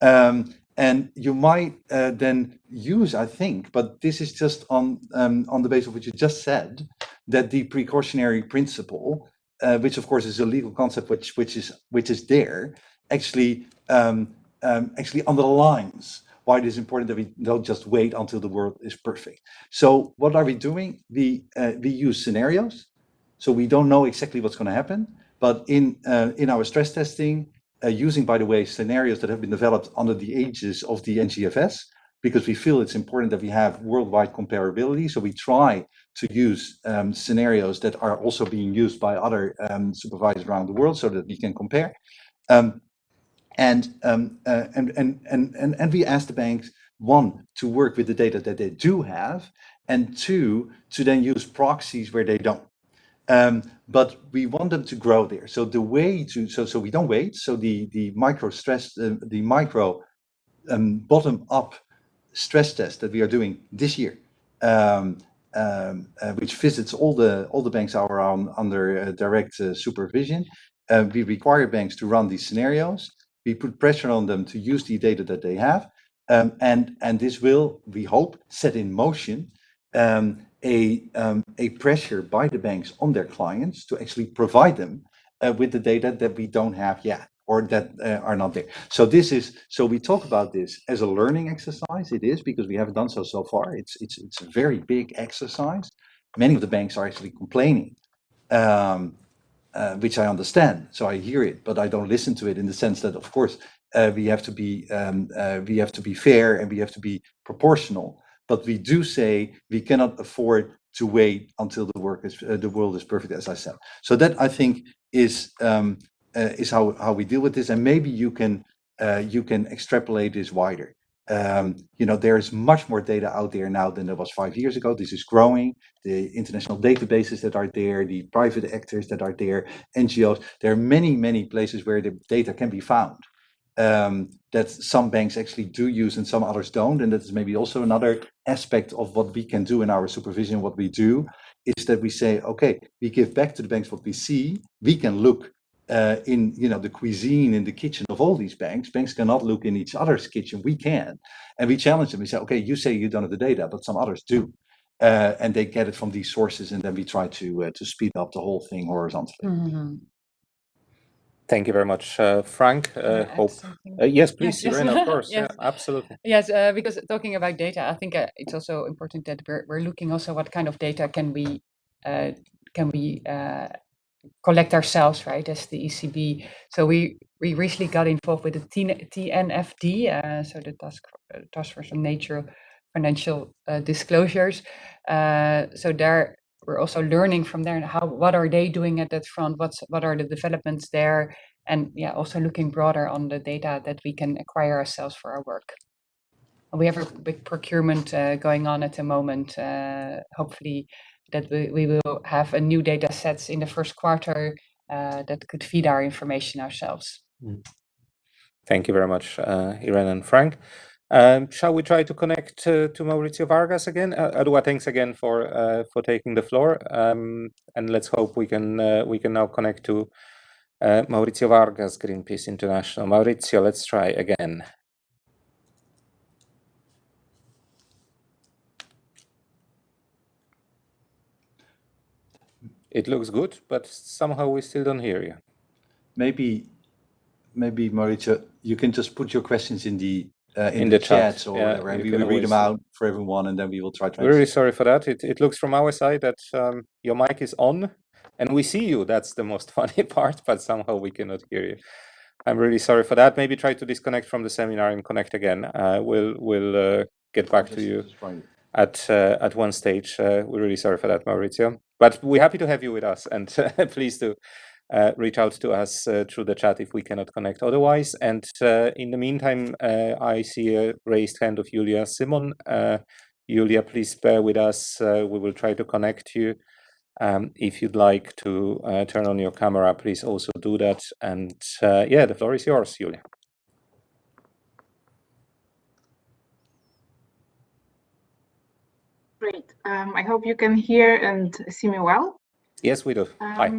um, and you might uh, then use, I think, but this is just on um, on the basis of what you just said, that the precautionary principle, uh, which of course is a legal concept, which which is which is there, actually um, um, actually underlines why it is important that we don't just wait until the world is perfect. So what are we doing? We uh, we use scenarios. So we don't know exactly what's going to happen, but in uh, in our stress testing, uh, using by the way scenarios that have been developed under the aegis of the NGFS, because we feel it's important that we have worldwide comparability. So we try to use um, scenarios that are also being used by other um, supervisors around the world, so that we can compare. Um, and, um, uh, and, and, and, and, and we ask the banks, one, to work with the data that they do have, and two, to then use proxies where they don't. Um, but we want them to grow there. So the way to, so, so we don't wait. So the, the micro stress, uh, the micro um, bottom up stress test that we are doing this year, um, um, uh, which visits all the, all the banks are on, under uh, direct uh, supervision. Uh, we require banks to run these scenarios we put pressure on them to use the data that they have. Um, and, and this will, we hope, set in motion um, a, um, a pressure by the banks on their clients to actually provide them uh, with the data that we don't have yet or that uh, are not there. So this is, so we talk about this as a learning exercise. It is because we haven't done so so far. It's, it's, it's a very big exercise. Many of the banks are actually complaining um, uh, which I understand. So I hear it, but I don't listen to it in the sense that, of course, uh, we have to be um, uh, we have to be fair and we have to be proportional. But we do say we cannot afford to wait until the work is uh, the world is perfect, as I said. So that I think is um, uh, is how how we deal with this, and maybe you can uh, you can extrapolate this wider. Um, you know, there is much more data out there now than there was five years ago. This is growing. The international databases that are there, the private actors that are there, NGOs. There are many, many places where the data can be found. um, that some banks actually do use and some others don't. And that is maybe also another aspect of what we can do in our supervision, what we do, is that we say, okay, we give back to the banks what we see. We can look uh, in you know the cuisine in the kitchen of all these banks. Banks cannot look in each other's kitchen. We can, and we challenge them. We say, okay, you say you don't have the data, but some others do, uh, and they get it from these sources, and then we try to uh, to speed up the whole thing horizontally. Mm -hmm. Thank you very much, uh, Frank. Uh, hope. Uh, yes, please, yes, Irene, of course. yes. Yeah, absolutely. Yes, uh, because talking about data, I think uh, it's also important that we're, we're looking also what kind of data can we uh, can we collect ourselves, right, as the ECB. So we we recently got involved with the TNFD, so the task task force on nature financial disclosures. so there we're also learning from there how what are they doing at that front what's what are the developments there and yeah also looking broader on the data that we can acquire ourselves for our work we have a big procurement uh, going on at the moment uh, hopefully that we, we will have a new data sets in the first quarter uh, that could feed our information ourselves mm. thank you very much uh, irene and frank um, shall we try to connect to Mauricio Vargas again? Uh, Adua, thanks again for uh, for taking the floor, um, and let's hope we can uh, we can now connect to uh, Mauricio Vargas, Greenpeace International. Mauricio, let's try again. It looks good, but somehow we still don't hear you. Maybe, maybe Mauricio, you can just put your questions in the uh, in, in, the, the chats or yeah, whatever, and we will read them out for everyone, and then we will try to. We're really sorry for that. It it looks from our side that um, your mic is on, and we see you. That's the most funny part, but somehow we cannot hear you. I'm really sorry for that. Maybe try to disconnect from the seminar and connect again. Uh, we'll we'll uh, get back just, to you at uh, at one stage. Uh, we're really sorry for that, Maurizio. But we're happy to have you with us, and please do uh, reach out to us uh, through the chat if we cannot connect otherwise. And uh, in the meantime, uh, I see a raised hand of Julia Symon. Julia, please bear with us. We will try to connect you. Um, if you'd like to turn on your camera, please also do that. And yeah, the floor is yours, Julia. Great. Um, I hope you can hear and see me well. Yes, we do. Um, Hi.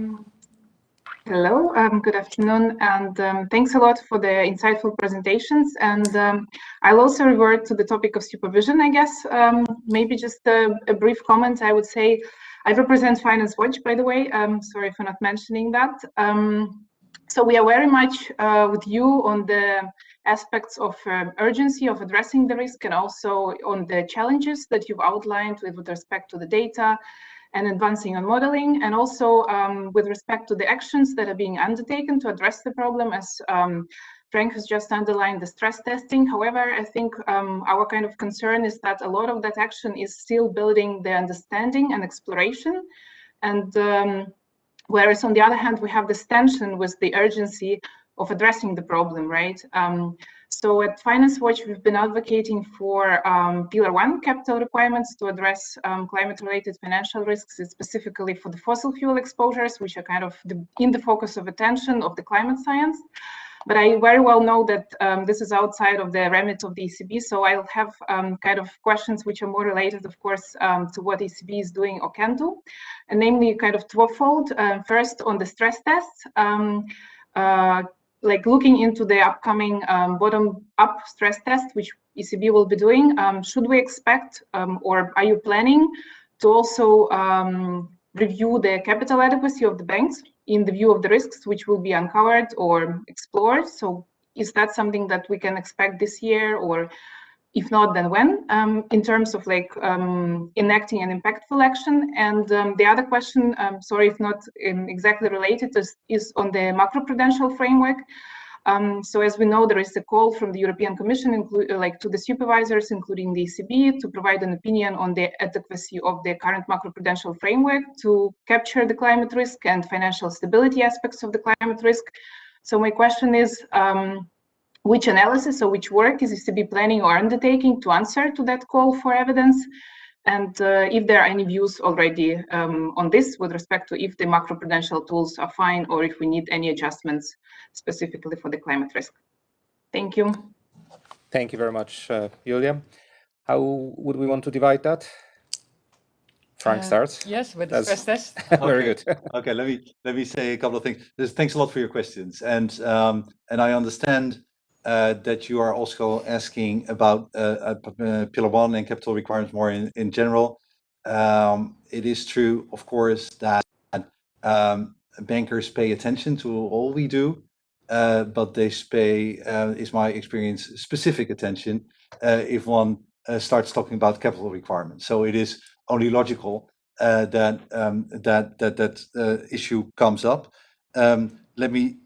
Hello, um, good afternoon, and um, thanks a lot for the insightful presentations. And um, I'll also revert to the topic of supervision, I guess. Um, maybe just a, a, brief comment. I would say I represent Finance Watch, by the way. Um, sorry for not mentioning that. Um, so we are very much uh, with you on the aspects of urgency of addressing the risk and also on the challenges that you've outlined with, with respect to the data, and advancing on modeling, and also um, with respect to the actions that are being undertaken to address the problem, as um, Frank has just underlined the stress testing. However, I think um, our kind of concern is that a lot of that action is still building the understanding and exploration. And um, whereas on the other hand, we have this tension with the urgency of addressing the problem, right? Um, so at Finance Watch, we've been advocating for um, Pillar 1 capital requirements to address um, climate-related financial risks, specifically for the fossil fuel exposures, which are kind of the, in the focus of attention of the climate science. But I very well know that um, this is outside of the remit of the ECB, so I'll have um, kind of questions which are more related, of course, um, to what ECB is doing or can do, and namely kind of twofold. Uh, first, on the stress tests. Uh, like looking into the upcoming um, bottom-up stress test, which ECB will be doing, um, should we expect um, or are you planning to also um, review the capital adequacy of the banks in the view of the risks which will be uncovered or explored? So is that something that we can expect this year or if not, then when, um, in terms of like um, enacting an impactful action. And um, the other question, um, sorry if not um, exactly related, is, is on the macroprudential framework. Um, so as we know, there is a call from the European Commission, like to the supervisors, including the ECB, to provide an opinion on the adequacy of the current macroprudential framework to capture the climate risk and financial stability aspects of the climate risk. So my question is, which analysis or which work is ECB planning or undertaking to answer to that call for evidence? And uh, if there are any views already um, on this with respect to if the macroprudential tools are fine or if we need any adjustments specifically for the climate risk. Thank you. Thank you very much, uh, Julia. How would we want to divide that? Frank Uh, starts. Yes, with the That's- stress test. very Okay. good. Okay, let me let me say a couple of things. Thanks a lot for your questions, and um, and I understand that you are also asking about uh, uh, uh, Pillar One and capital requirements more in in general. Um, it is true, of course, that um, bankers pay attention to all we do, uh, but they pay, uh, is my experience, specific attention uh, if one uh, starts talking about capital requirements. So it is only logical uh, that um, that that that uh, issue comes up. Let me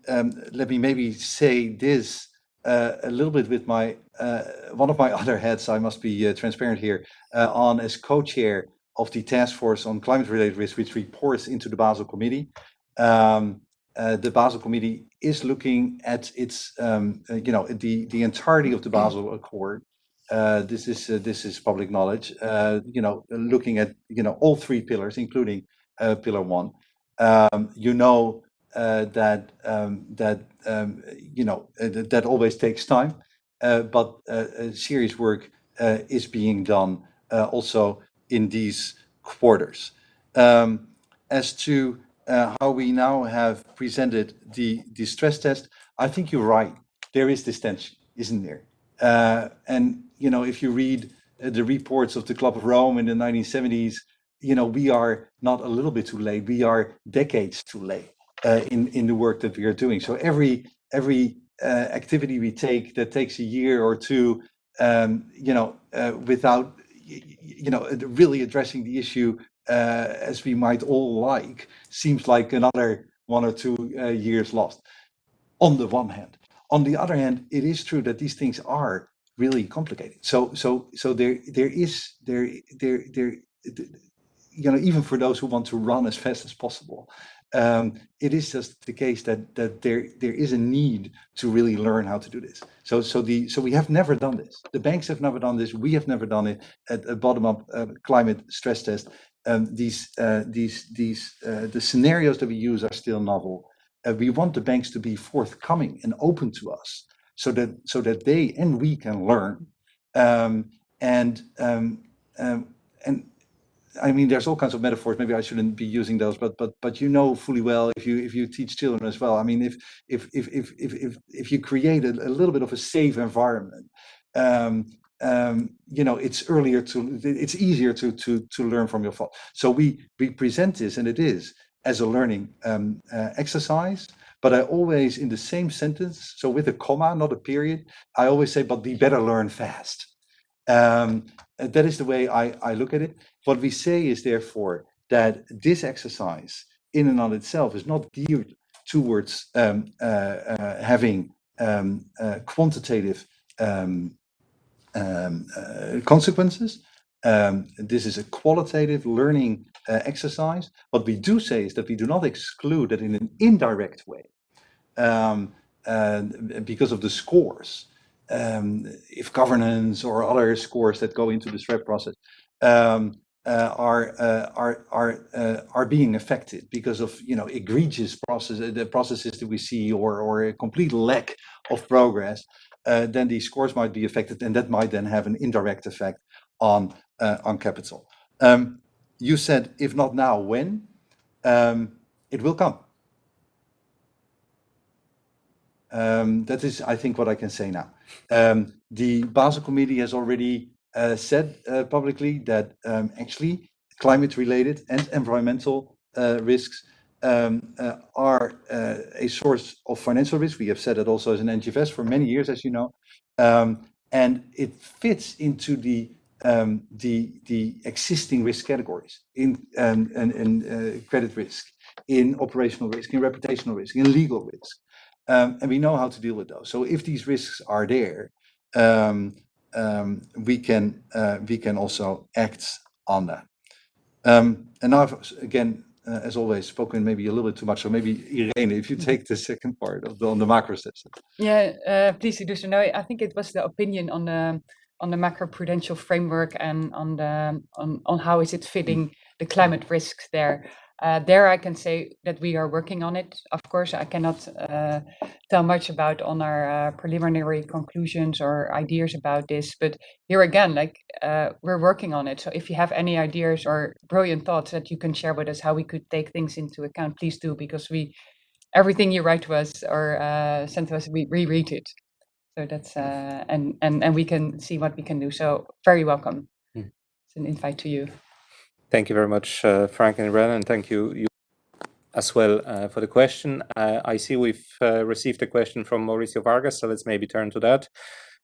let me maybe say this uh, a little bit with my uh, one of my other heads. I must be uh, transparent here uh, on as co-chair of the task force on climate-related risk, which reports into the Basel Committee. Um, uh, the Basel Committee is looking at its, um, uh, you know, the the entirety of the Basel Accord. Uh, this is uh, this is public knowledge. Uh, you know, looking at you know all three pillars, including uh, Pillar One. Um, you know uh, that um, that um, you know uh, that, that always takes time, uh, but uh, serious work is being done also in these quarters. Um, as to how we now have presented the, the stress test, I think you're right. There is this tension, isn't there? And, you know, if you read the reports of the Club of Rome in the 1970s, you know, we are not a little bit too late. We are decades too late uh, in, in the work that we are doing. So every, every uh, activity we take that takes a year or two, um, you know, uh, without you know really addressing the issue uh, as we might all like seems like another one or two uh, years lost on the one hand on the other hand it is true that these things are really complicated so so so there there is there there there you know even for those who want to run as fast as possible um, it is just the case that that there there is a need to really learn how to do this. So so the so we have never done this. The banks have never done this. We have never done it at a bottom up uh, climate stress test. Um, these uh, these these uh, the scenarios that we use are still novel. Uh, we want the banks to be forthcoming and open to us, so that so that they and we can learn. Um, and um, um, and I mean, there's all kinds of metaphors. Maybe I shouldn't be using those, but but but you know fully well if you if you teach children as well. I mean, if if if if if if, if you create a, a little bit of a safe environment, um, um, you know, it's earlier to it's easier to to to learn from your fault. So we we present this, and it is as a learning um, uh, exercise. But I always, in the same sentence, so with a comma, not a period, I always say, "But we better learn fast." Um, that is the way I, I look at it. What we say is therefore that this exercise in and of itself is not geared towards um, uh, uh, having um, uh, quantitative um, um, uh, consequences. Um, this is a qualitative learning uh, exercise. What we do say is that we do not exclude that in an indirect way, uh, because of the scores, um, if governance or other scores that go into the SREP process um, uh, are uh, are are uh, are being affected because of you know egregious process the processes that we see or or a complete lack of progress, uh, then these scores might be affected, and that might then have an indirect effect on uh, on capital. Um, you said if not now, when? Um, it will come. Um, that is, I think, what I can say now. Um, the Basel Committee has already uh, said uh, publicly that um, actually climate-related and environmental uh, risks um, uh, are uh, a source of financial risk. We have said that also as an NGFS for many years, as you know, um, and it fits into the um, the the existing risk categories in and, and uh, credit risk, in operational risk, in reputational risk, in legal risk. Um, and we know how to deal with those. So if these risks are there, um, um, we can uh, we can also act on that. Um, and now I've again, uh, as always, spoken maybe a little bit too much. So maybe Irene, if you take the second part of the, on the macro steps. Yeah, uh, please do so. No, I think it was the opinion on the on the macroprudential framework and on the on on how is it fitting the climate risks there. Uh, there I can say that we are working on it. Of course, I cannot uh, tell much about on our uh, preliminary conclusions or ideas about this, but here again, like uh, we're working on it. So if you have any ideas or brilliant thoughts that you can share with us how we could take things into account, please do, because we everything you write to us or uh, send to us, we reread it. So that's uh, and and and we can see what we can do. So very welcome. Mm. It's an invite to you. Thank you very much, uh, Frank and Irene, and thank you, you as well uh, for the question. Uh, I see we've uh, received a question from Mauricio Vargas, so let's maybe turn to that.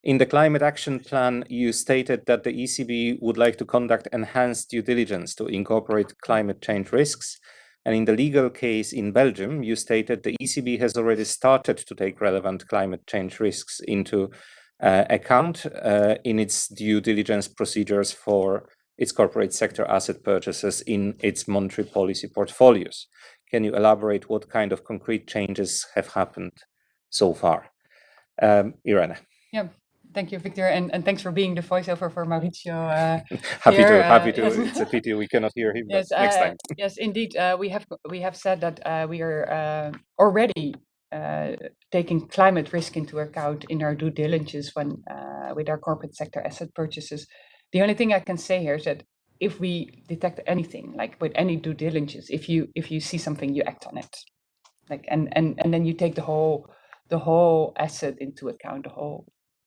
In the climate action plan, you stated that the ECB would like to conduct enhanced due diligence to incorporate climate change risks. And in the legal case in Belgium, you stated the ECB has already started to take relevant climate change risks into uh, account uh, in its due diligence procedures for its corporate sector asset purchases in its monetary policy portfolios. Can you elaborate what kind of concrete changes have happened so far? Um, Irene. Yeah, thank you, Victor, and, and thanks for being the voiceover for Mauricio. Uh, happy here. to, happy to. Uh, it's a pity we cannot hear him. Yes, next uh, time. yes, indeed. Uh, we have we have said that uh, we are uh, already taking climate risk into account in our due diligence when with our corporate sector asset purchases. The only thing I can say here is that if we detect anything, like with any due diligence, if you if you see something, you act on it, like and and and then you take the whole the whole asset into account, the whole.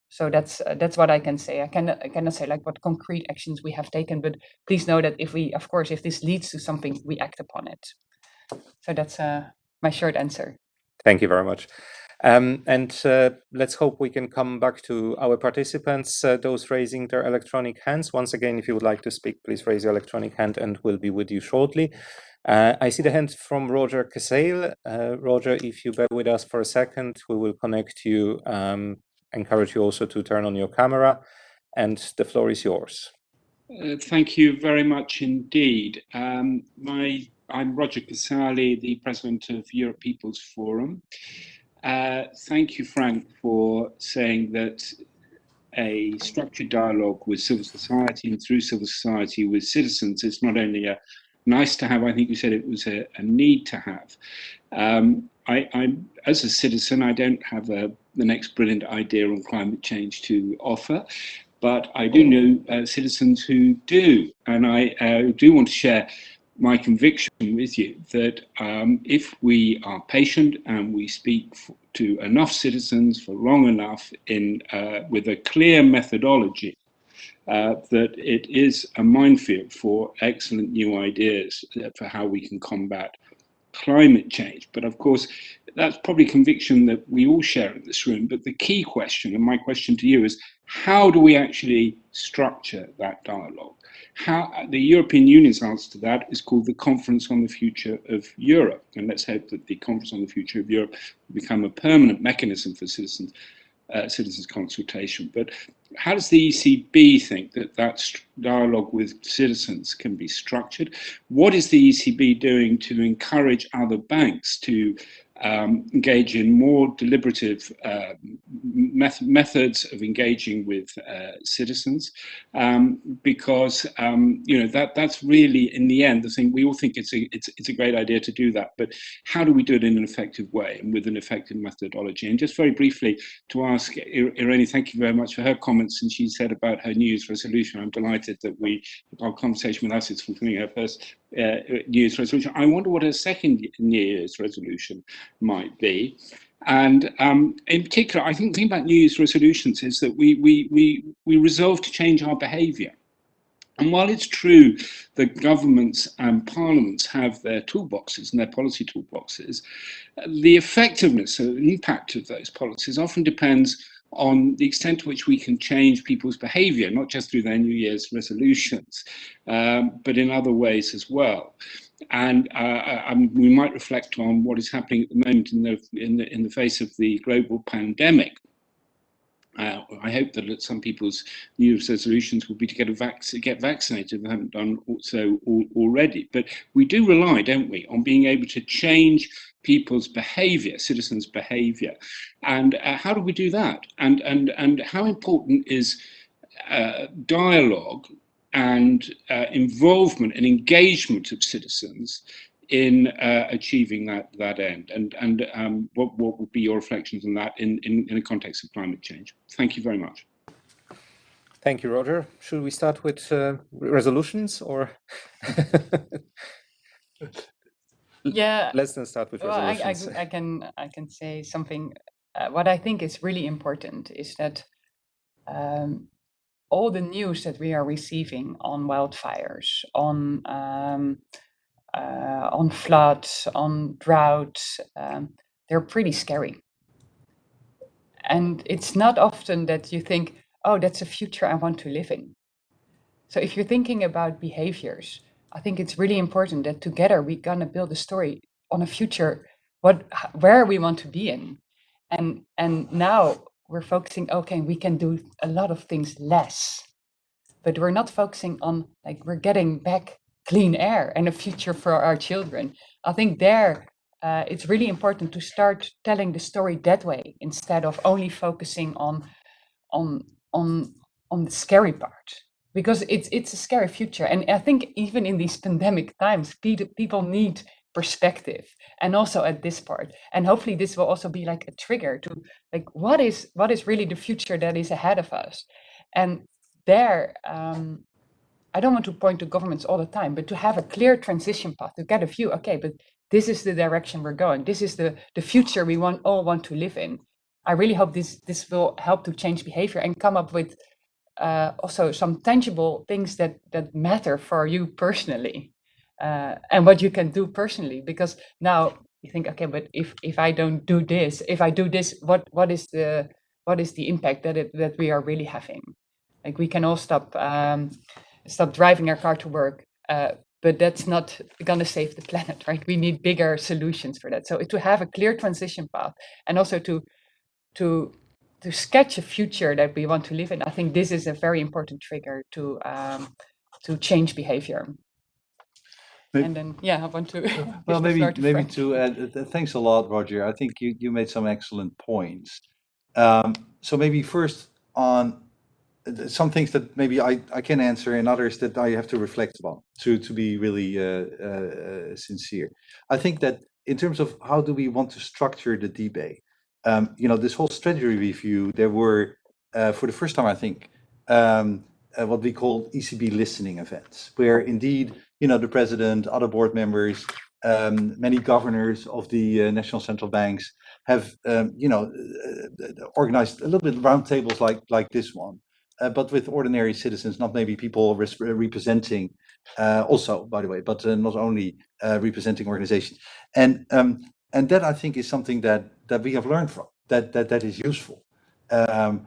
So that's uh, that's what I can say. I cannot I cannot say like what concrete actions we have taken, but please know that if we, of course, if this leads to something, we act upon it. So that's uh, my short answer. Thank you very much. Um, and uh, let's hope we can come back to our participants, uh, those raising their electronic hands. Once again, if you would like to speak, please raise your electronic hand and we'll be with you shortly. Uh, I see the hand from Roger Casale. Uh, Roger, if you bear with us for a second, we will connect you. Um, encourage you also to turn on your camera and the floor is yours. Uh, thank you very much indeed. Um, my, I'm Roger Casale, the president of Europe People's Forum. Uh, thank you, Frank, for saying that a structured dialogue with civil society and through civil society with citizens is not only a nice to have, I think you said it was a, a need to have. Um, I, I'm, as a citizen, I don't have a, the next brilliant idea on climate change to offer, but I do know uh, citizens who do, and I uh, do want to share my conviction with you that um, if we are patient and we speak to enough citizens for long enough in uh, with a clear methodology, uh, that it is a minefield for excellent new ideas for how we can combat climate change. But of course, that's probably conviction that we all share in this room. But the key question, and my question to you is, how do we actually structure that dialogue? How the European Union's answer to that is called the Conference on the Future of Europe, and let's hope that the Conference on the Future of Europe will become a permanent mechanism for citizens uh, citizens consultation. But how does the ECB think that that dialogue with citizens can be structured? What is the ECB doing to encourage other banks to um, engage in more deliberative uh, met methods of engaging with uh, citizens, um, because um, you know that that's really in the end the thing. We all think it's a it's it's a great idea to do that, but how do we do it in an effective way and with an effective methodology? And just very briefly to ask Irene, thank you very much for her comments, and she said about her New Year's resolution. I'm delighted that we our conversation with us is fulfilling her first uh, New Year's resolution. I wonder what a second New Year's resolution might be. And um, in particular, I think the thing about New Year's resolutions is that we, we, we, we resolve to change our behavior. And while it's true that governments and parliaments have their toolboxes and their policy toolboxes, the effectiveness the impact of those policies often depends on the extent to which we can change people's behavior, not just through their New Year's resolutions, um, but in other ways as well. And uh, um, we might reflect on what is happening at the moment in the, in the, in the face of the global pandemic. Uh, I hope that some people's New Year's resolutions will be to get a vac get vaccinated if they haven't done so already. But we do rely, don't we, on being able to change people's behavior, citizens' behavior. And uh, how do we do that? And, and, and how important is uh, dialogue and uh, involvement and engagement of citizens in uh, achieving that that end? And and um, what what would be your reflections on that in, in in the context of climate change? Thank you very much. Thank you, Roger. Should we start with uh, resolutions or? yeah. Let's then start with well, I, resolutions. I, I can I can say something. Uh, what I think is really important is that um, all the news that we are receiving on wildfires, on um, uh, on floods, on droughts, um, they're pretty scary. And it's not often that you think, oh, that's a future I want to live in. So if you're thinking about behaviors, I think it's really important that together we're gonna build a story on a future, what where we want to be in. And and now we're focusing, okay, we can do a lot of things less, but we're not focusing on like we're getting back clean air and a future for our children. I think there uh, it's really important to start telling the story that way instead of only focusing on on on on the scary part because it's it's a scary future and i think even in these pandemic times people need perspective and also at this part and hopefully this will also be like a trigger to like what is what is really the future that is ahead of us and there um, I don't want to point to governments all the time, but to have a clear transition path, to get a view, okay, but this is the direction we're going. This is the, the future we want all want to live in. I really hope this this will help to change behavior and come up with uh, also some tangible things that that matter for you personally uh, and what you can do personally. Because now you think, okay, but if if I don't do this, if I do this, what what is the what is the impact that it that we are really having? Like we can all stop um, stop driving our car to work. Uh, but that's not going to save the planet, right? We need bigger solutions for that. So to have a clear transition path and also to to to sketch a future that we want to live in, I think this is a very important trigger to um, to change behavior. Maybe, and then, yeah, I want to. well, maybe to maybe Frank. to add. Uh, thanks a lot, Roger. I think you you made some excellent points. Um, so maybe first on some things that maybe I, I can answer and others that I have to reflect upon to, to be really uh, uh, sincere. I think that in terms of how do we want to structure the debate, um, you know, this whole strategy review, there were, uh, for the first time, I think, um, uh, what we call ECB listening events, where indeed, you know, the president, other board members, um, many governors of the uh, national central banks have, um, you know, uh, organized a little bit roundtables like like this one, uh, but with ordinary citizens, not maybe people res- representing, uh, also by the way, but uh, not only uh, representing organizations, and um, and that I think is something that that we have learned from that that that is useful, um,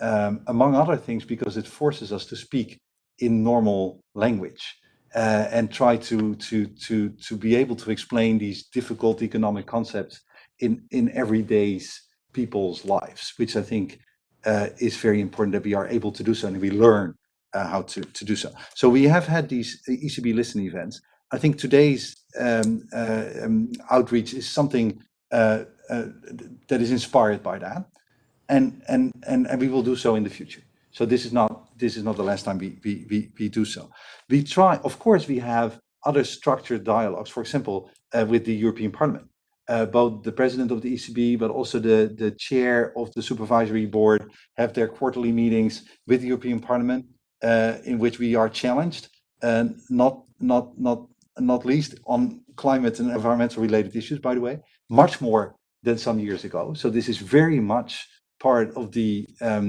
um, among other things because it forces us to speak in normal language. Uh, and try to to to to be able to explain these difficult economic concepts in in everyday's people's lives, which I think uh, is very important that we are able to do so and we learn uh, how to, to do so. So we have had these ECB listen events. I think today's um, uh, um, outreach is something uh, that is inspired by that, and, and and and we will do so in the future. So this is not this is not the last time we we we, we do so. We try, of course, we have other structured dialogues. For example, uh, with the European Parliament uh, both the president of the ECB, but also the, the chair of the supervisory board have their quarterly meetings with the European Parliament, uh, in which we are challenged, and not not not not least on climate and environmental related issues, by the way, much more than some years ago. So this is very much part of the um,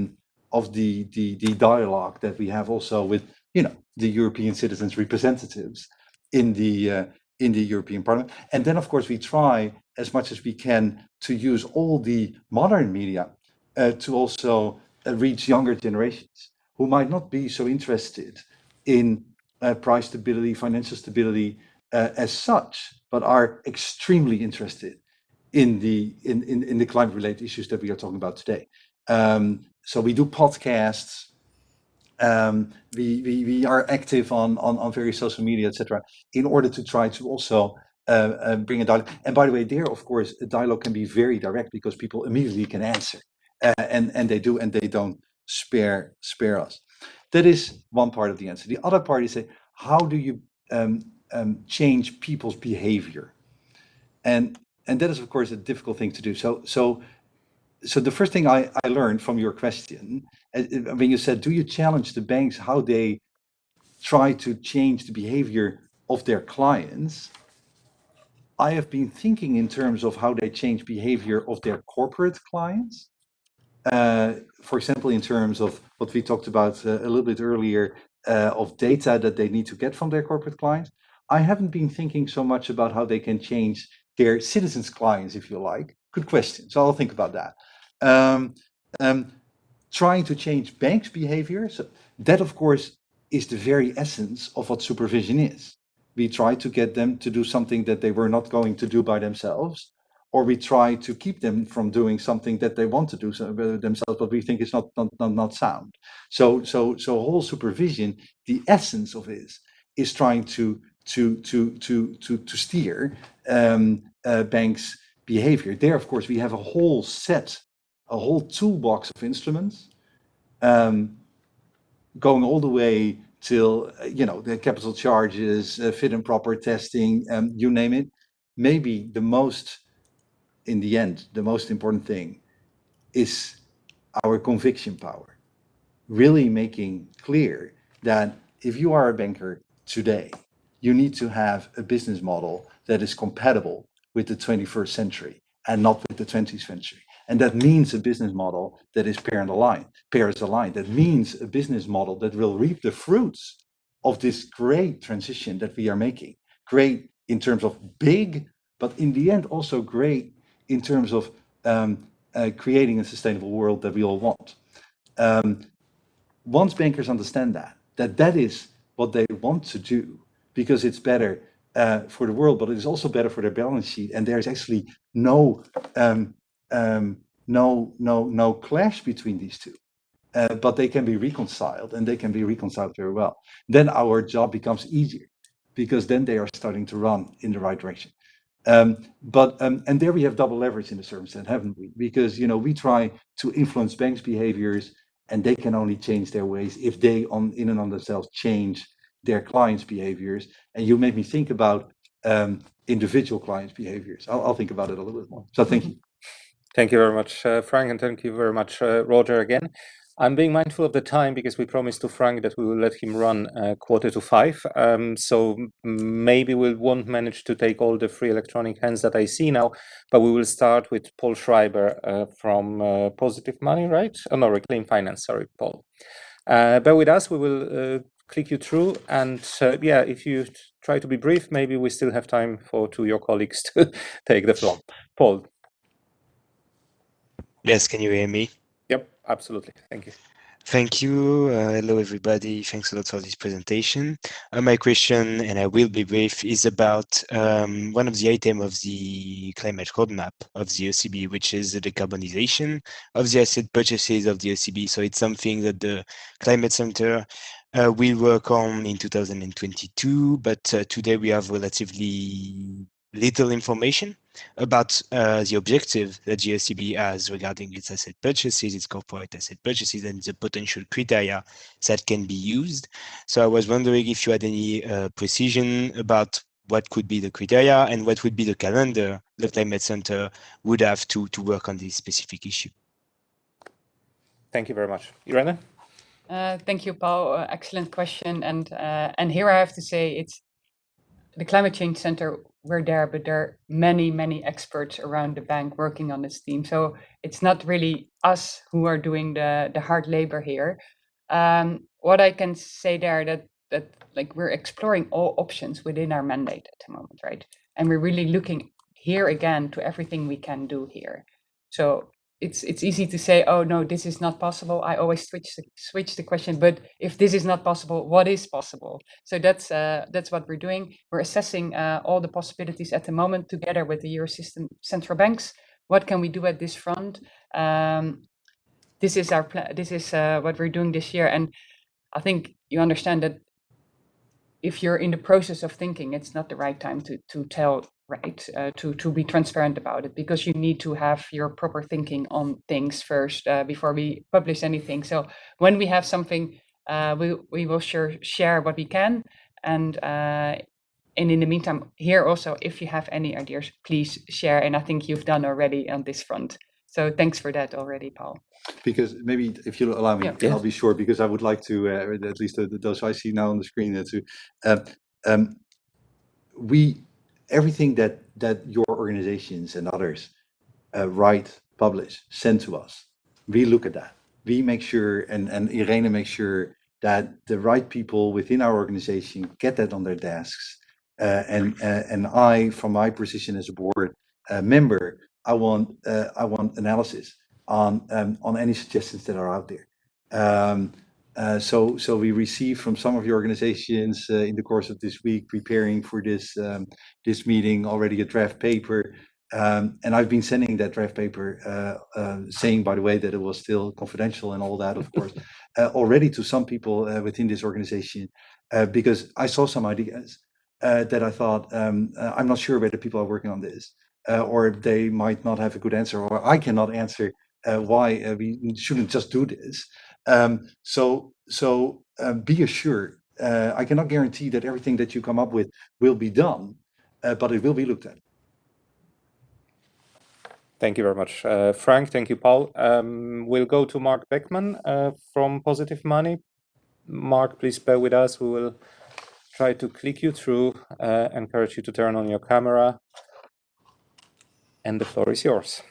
of the, the the dialogue that we have also with you know the European citizens representatives in the uh, in the European Parliament. And then, of course, we try as much as we can to use all the modern media uh, to also uh, reach younger generations who might not be so interested in uh, price stability, financial stability uh, as such, but are extremely interested in the in, in, in the climate related issues that we are talking about today. Um, so we do podcasts, um, we, we, we are active on, on, on various social media, etc., in order to try to also uh, uh, bring a dialogue. And by the way, there, of course, a dialogue can be very direct because people immediately can answer, uh, and and they do, and they don't spare spare us. That is one part of the answer. The other part is say, how do you um, um, change people's behavior. And, and that is, of course, a difficult thing to do. So, so, so the first thing I, I learned from your question, uh, uh, when you said, do you challenge the banks how they try to change the behavior of their clients? I have been thinking in terms of how they change behavior of their corporate clients. Uh, for example, in terms of what we talked about uh, a little bit earlier uh, of data that they need to get from their corporate clients. I haven't been thinking so much about how they can change their citizens clients, if you like. Good question. So I'll think about that. Um, um, trying to change banks' behavior. So that, of course, is the very essence of what supervision is we try to get them to do something that they were not going to do by themselves, or we try to keep them from doing something that they want to do uh, themselves, but we think is not, not, not, not sound. So, so, so whole supervision, the essence of it is, is trying to, to, to, to, to, to steer um, uh, banks' behavior. There, of course, we have a whole set, a whole toolbox of instruments um, going all the way till uh, you know the capital charges, uh, fit and proper testing, um, you name it. Maybe the most, in the end, the most important thing is our conviction power. Really making clear that if you are a banker today, you need to have a business model that is compatible with the 21st century and not with the 20th century. And that means a business model that is parent aligned, Paris aligned. That means a business model that will reap the fruits of this great transition that we are making. Great in terms of big, but in the end also great in terms of um, uh, creating a sustainable world that we all want. Um, once bankers understand that, that that is what they want to do, because it's better uh, for the world, but it is also better for their balance sheet. And there's actually no um, um, no no no clash between these two. Uh, but they can be reconciled and they can be reconciled very well. Then our job becomes easier because then they are starting to run in the right direction. Um, but um, and there we have double leverage in a certain sense haven't we? Because you know we try to influence banks behaviors and they can only change their ways if they on in and on themselves change their clients behaviors and you made me think about um, individual clients behaviors I'll, I'll think about it a little bit more so thank you Thank you very much, uh, Frank, and thank you very much, uh, Roger, again. I'm being mindful of the time because we promised to Frank that we will let him run uh, quarter to five. Um, so maybe we won't manage to take all the free electronic hands that I see now, but we will start with Paul Schreiber uh, from uh, Positive Money, right? Oh, no, Reclaim Finance, sorry, Paul. Uh, bear with us, we will click you through. And yeah, if you try to be brief, maybe we still have time for two your colleagues to take the floor. Paul. Yes, can you hear me? Yep, absolutely. Thank you. Thank you. Uh, hello, everybody. Thanks a lot for this presentation. Uh, my question, and I will be brief, is about um, one of the items of the climate roadmap of the ECB, which is the decarbonization of the asset purchases of the ECB. So it's something that the Climate Center uh, will work on in 2022, but uh, today we have relatively little information about uh, the objective that GSCB has regarding its asset purchases, its corporate asset purchases, and the potential criteria that can be used. So I was wondering if you had any uh, precision about what could be the criteria and what would be the calendar the Climate Center would have to, to work on this specific issue. Thank you very much. Irene? Uh, thank you, Paul. Uh, excellent question. And uh, and here I have to say it's the Climate Change Center we're there, but there are many, many experts around the bank working on this team. So it's not really us who are doing the, the hard labor here. Um, what I can say there that that like we're exploring all options within our mandate at the moment, right? And we're really looking here again to everything we can do here. So it's it's easy to say, oh no, this is not possible. I always switch the, switch the question, but if this is not possible, what is possible? So that's uh, that's what we're doing. We're assessing uh, all the possibilities at the moment together with the Eurosystem central banks. What can we do at this front? Um, this is our plan. This is uh, what we're doing this year, and I think you understand that if you're in the process of thinking, it's not the right time to to tell right uh, to to be transparent about it because you need to have your proper thinking on things first uh, before we publish anything so when we have something uh, we we will sure share what we can and uh, and in the meantime, here also, if you have any ideas, please share. And I think you've done already on this front. So thanks for that already, Paul. Because maybe if you allow me, Yeah. I'll be short because I would like to, uh, at least uh, those I see now on the screen, uh, to, uh, um, we, everything that, that your organizations and others uh, write, publish, send to us, we look at that. We make sure, and, and Irene makes sure that the right people within our organization get that on their desks. Uh, and, uh, and I, from my position as a board uh, member, I want, uh, I want analysis on, um, on any suggestions that are out there. Um, uh, so, so we received from some of your organizations uh, in the course of this week, preparing for this um, this meeting, already a draft paper, um, and I've been sending that draft paper, uh, uh, saying, by the way, that it was still confidential and all that, of course, uh, already to some people uh, within this organization, uh, because I saw some ideas uh, that I thought, um, uh, I'm not sure whether people are working on this, uh, or they might not have a good answer, or I cannot answer uh, why uh, we shouldn't just do this. Um, so, so um, be assured, uh, I cannot guarantee that everything that you come up with will be done, uh, but it will be looked at. Thank you very much, uh, Frank. Thank you, Paul. Um, we'll go to Mark Beckman from Positive Money. Mark, please bear with us. We will try to click you through, encourage you to turn on your camera. And the floor is yours.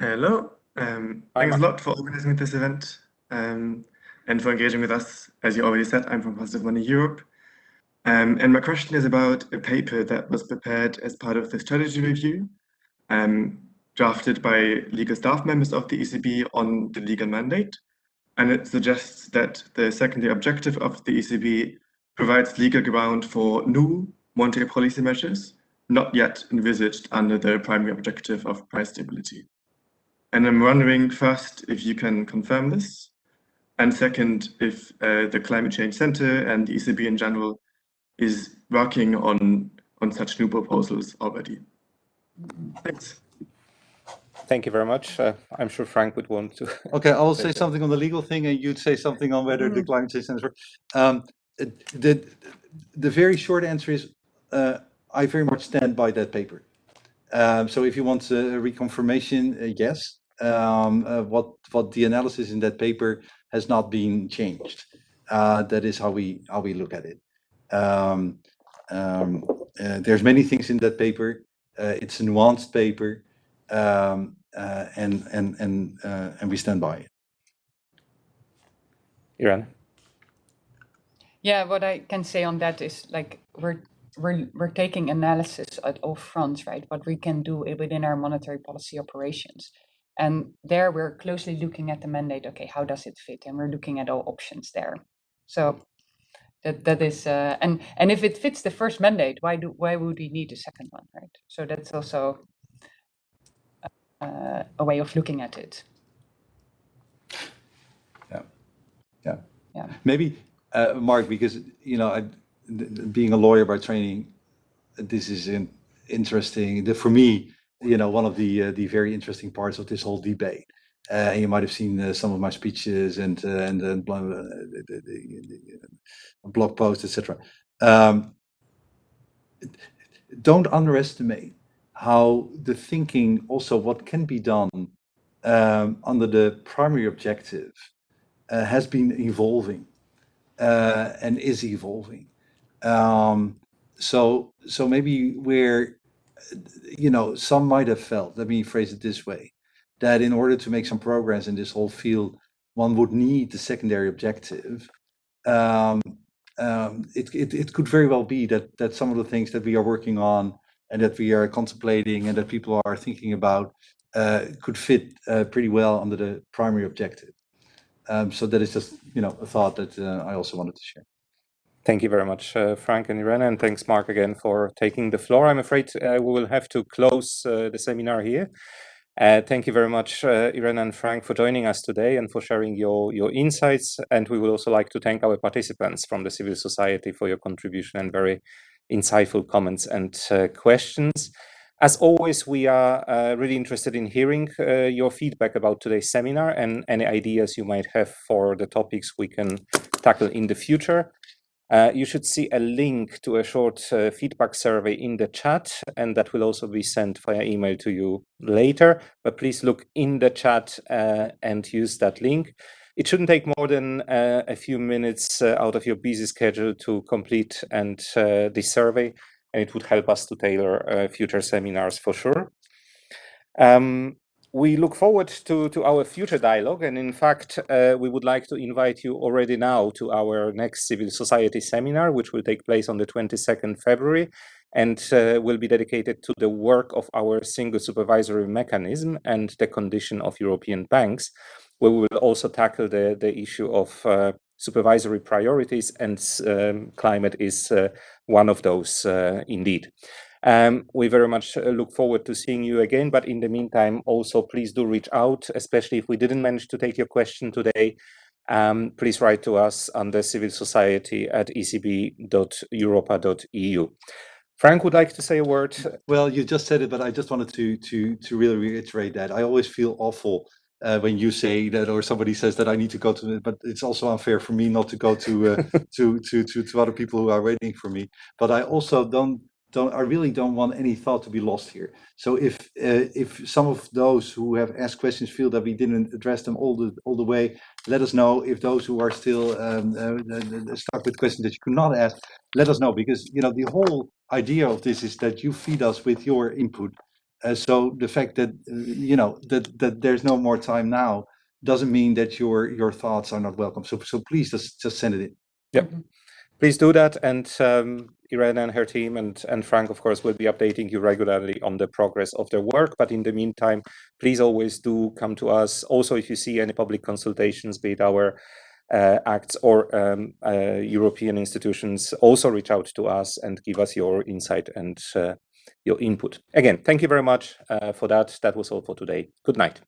Hello. Um, thanks a lot for organizing this event um, and for engaging with us. As you already said, I'm from Positive Money Europe. Um, and my question is about a paper that was prepared as part of the strategy review, um, drafted by legal staff members of the ECB on the legal mandate. And it suggests that the secondary objective of the ECB provides legal ground for new monetary policy measures, not yet envisaged under the primary objective of price stability. And I'm wondering first if you can confirm this, and second, if uh, the Climate Change Center and the ECB in general is working on, on such new proposals already. Thanks. Thank you very much. Uh, I'm sure Frank would want to. Okay, I will Say say something on the legal thing and you'd say something on whether the climate change stands for. Um, the, the very short answer is, uh, I very much stand by that paper. Um, so if you want a reconfirmation, uh, yes. Um, uh, what, what the analysis in that paper has not been changed. Uh, that is how we, how we look at it. Um, um, uh, there's many things in that paper. Uh, it's a nuanced paper. Um, uh, and, and, and, uh, and we stand by it. Irene. Yeah, what I can say on that is like we're we're we're taking analysis at all fronts, right? What we can do within our monetary policy operations. And there we're closely looking at the mandate. Okay, how does it fit? And we're looking at all options there. So that that is uh, and and if it fits the first mandate, why do why would we need a second one, right? So that's also uh, a way of looking at it. Yeah, yeah, yeah. Maybe, uh, Mark, because, you know, I, being a lawyer by training, this is in, interesting. The, for me, you know, one of the, uh, the very interesting parts of this whole debate. Uh, and you might have seen uh, some of my speeches and, uh, and, the, the, the blog posts, etc. Um, don't underestimate how the thinking, also what can be done um, under the primary objective uh, has been evolving uh, and is evolving. Um, so, so maybe where, you know, some might have felt, let me phrase it this way, that in order to make some progress in this whole field, one would need the secondary objective. Um, um, it, it, it could very well be that, that some of the things that we are working on and that we are contemplating and that people are thinking about uh, could fit uh, pretty well under the primary objective. Um, so that is just, you know, a thought that uh, I also wanted to share. Thank you very much, uh, Frank and Irene, and thanks, Mark, again for taking the floor. I'm afraid uh, we will have to close uh, the seminar here. Uh, thank you very much, uh, Irene and Frank, for joining us today and for sharing your, your insights. And we would also like to thank our participants from the civil society for your contribution and very insightful comments and uh, questions. As always, we are uh, really interested in hearing uh, your feedback about today's seminar and any ideas you might have for the topics we can tackle in the future. Uh, you should see a link to a short uh, feedback survey in the chat, and that will also be sent via email to you later. But please look in the chat uh, and use that link. It shouldn't take more than uh, a few minutes uh, out of your busy schedule to complete and uh, this survey, and it would help us to tailor future seminars for sure. Um, we look forward to, to our future dialogue. And in fact, uh, we would like to invite you already now to our next civil society seminar, which will take place on the 22nd February and uh, will be dedicated to the work of our single supervisory mechanism and the condition of European banks, where we will also tackle the, the issue of uh, supervisory priorities and um, climate is uh, one of those uh, indeed. Um, we very much uh, look forward to seeing you again. But in the meantime, also please do reach out, especially if we didn't manage to take your question today. Um, please write to us on the civil society at ecb.europa.eu. Frank would like to say a word. Well, you just said it, but I just wanted to to to really reiterate that. I always feel awful uh, when you say that or somebody says that I need to go to but it's also unfair for me not to go to, uh, to, to, to, to other people who are waiting for me. But I also don't don't I really don't want any thought to be lost here. So if uh, if some of those who have asked questions feel that we didn't address them all the all the way, let us know. If those who are still um, uh, stuck with questions that you could not ask, let us know because you know the whole idea of this is that you feed us with your input. Uh, so the fact that uh, you know that that there's no more time now doesn't mean that your your thoughts are not welcome. So so please just just send it in. Yep. Mm -hmm please do that. And um, Irene and her team and, and Frank, of course, will be updating you regularly on the progress of their work. But in the meantime, please always do come to us. Also, if you see any public consultations, be it our uh, acts or um, uh, European institutions, also reach out to us and give us your insight and uh, your input. Again, thank you very much uh, for that. That was all for today. Good night.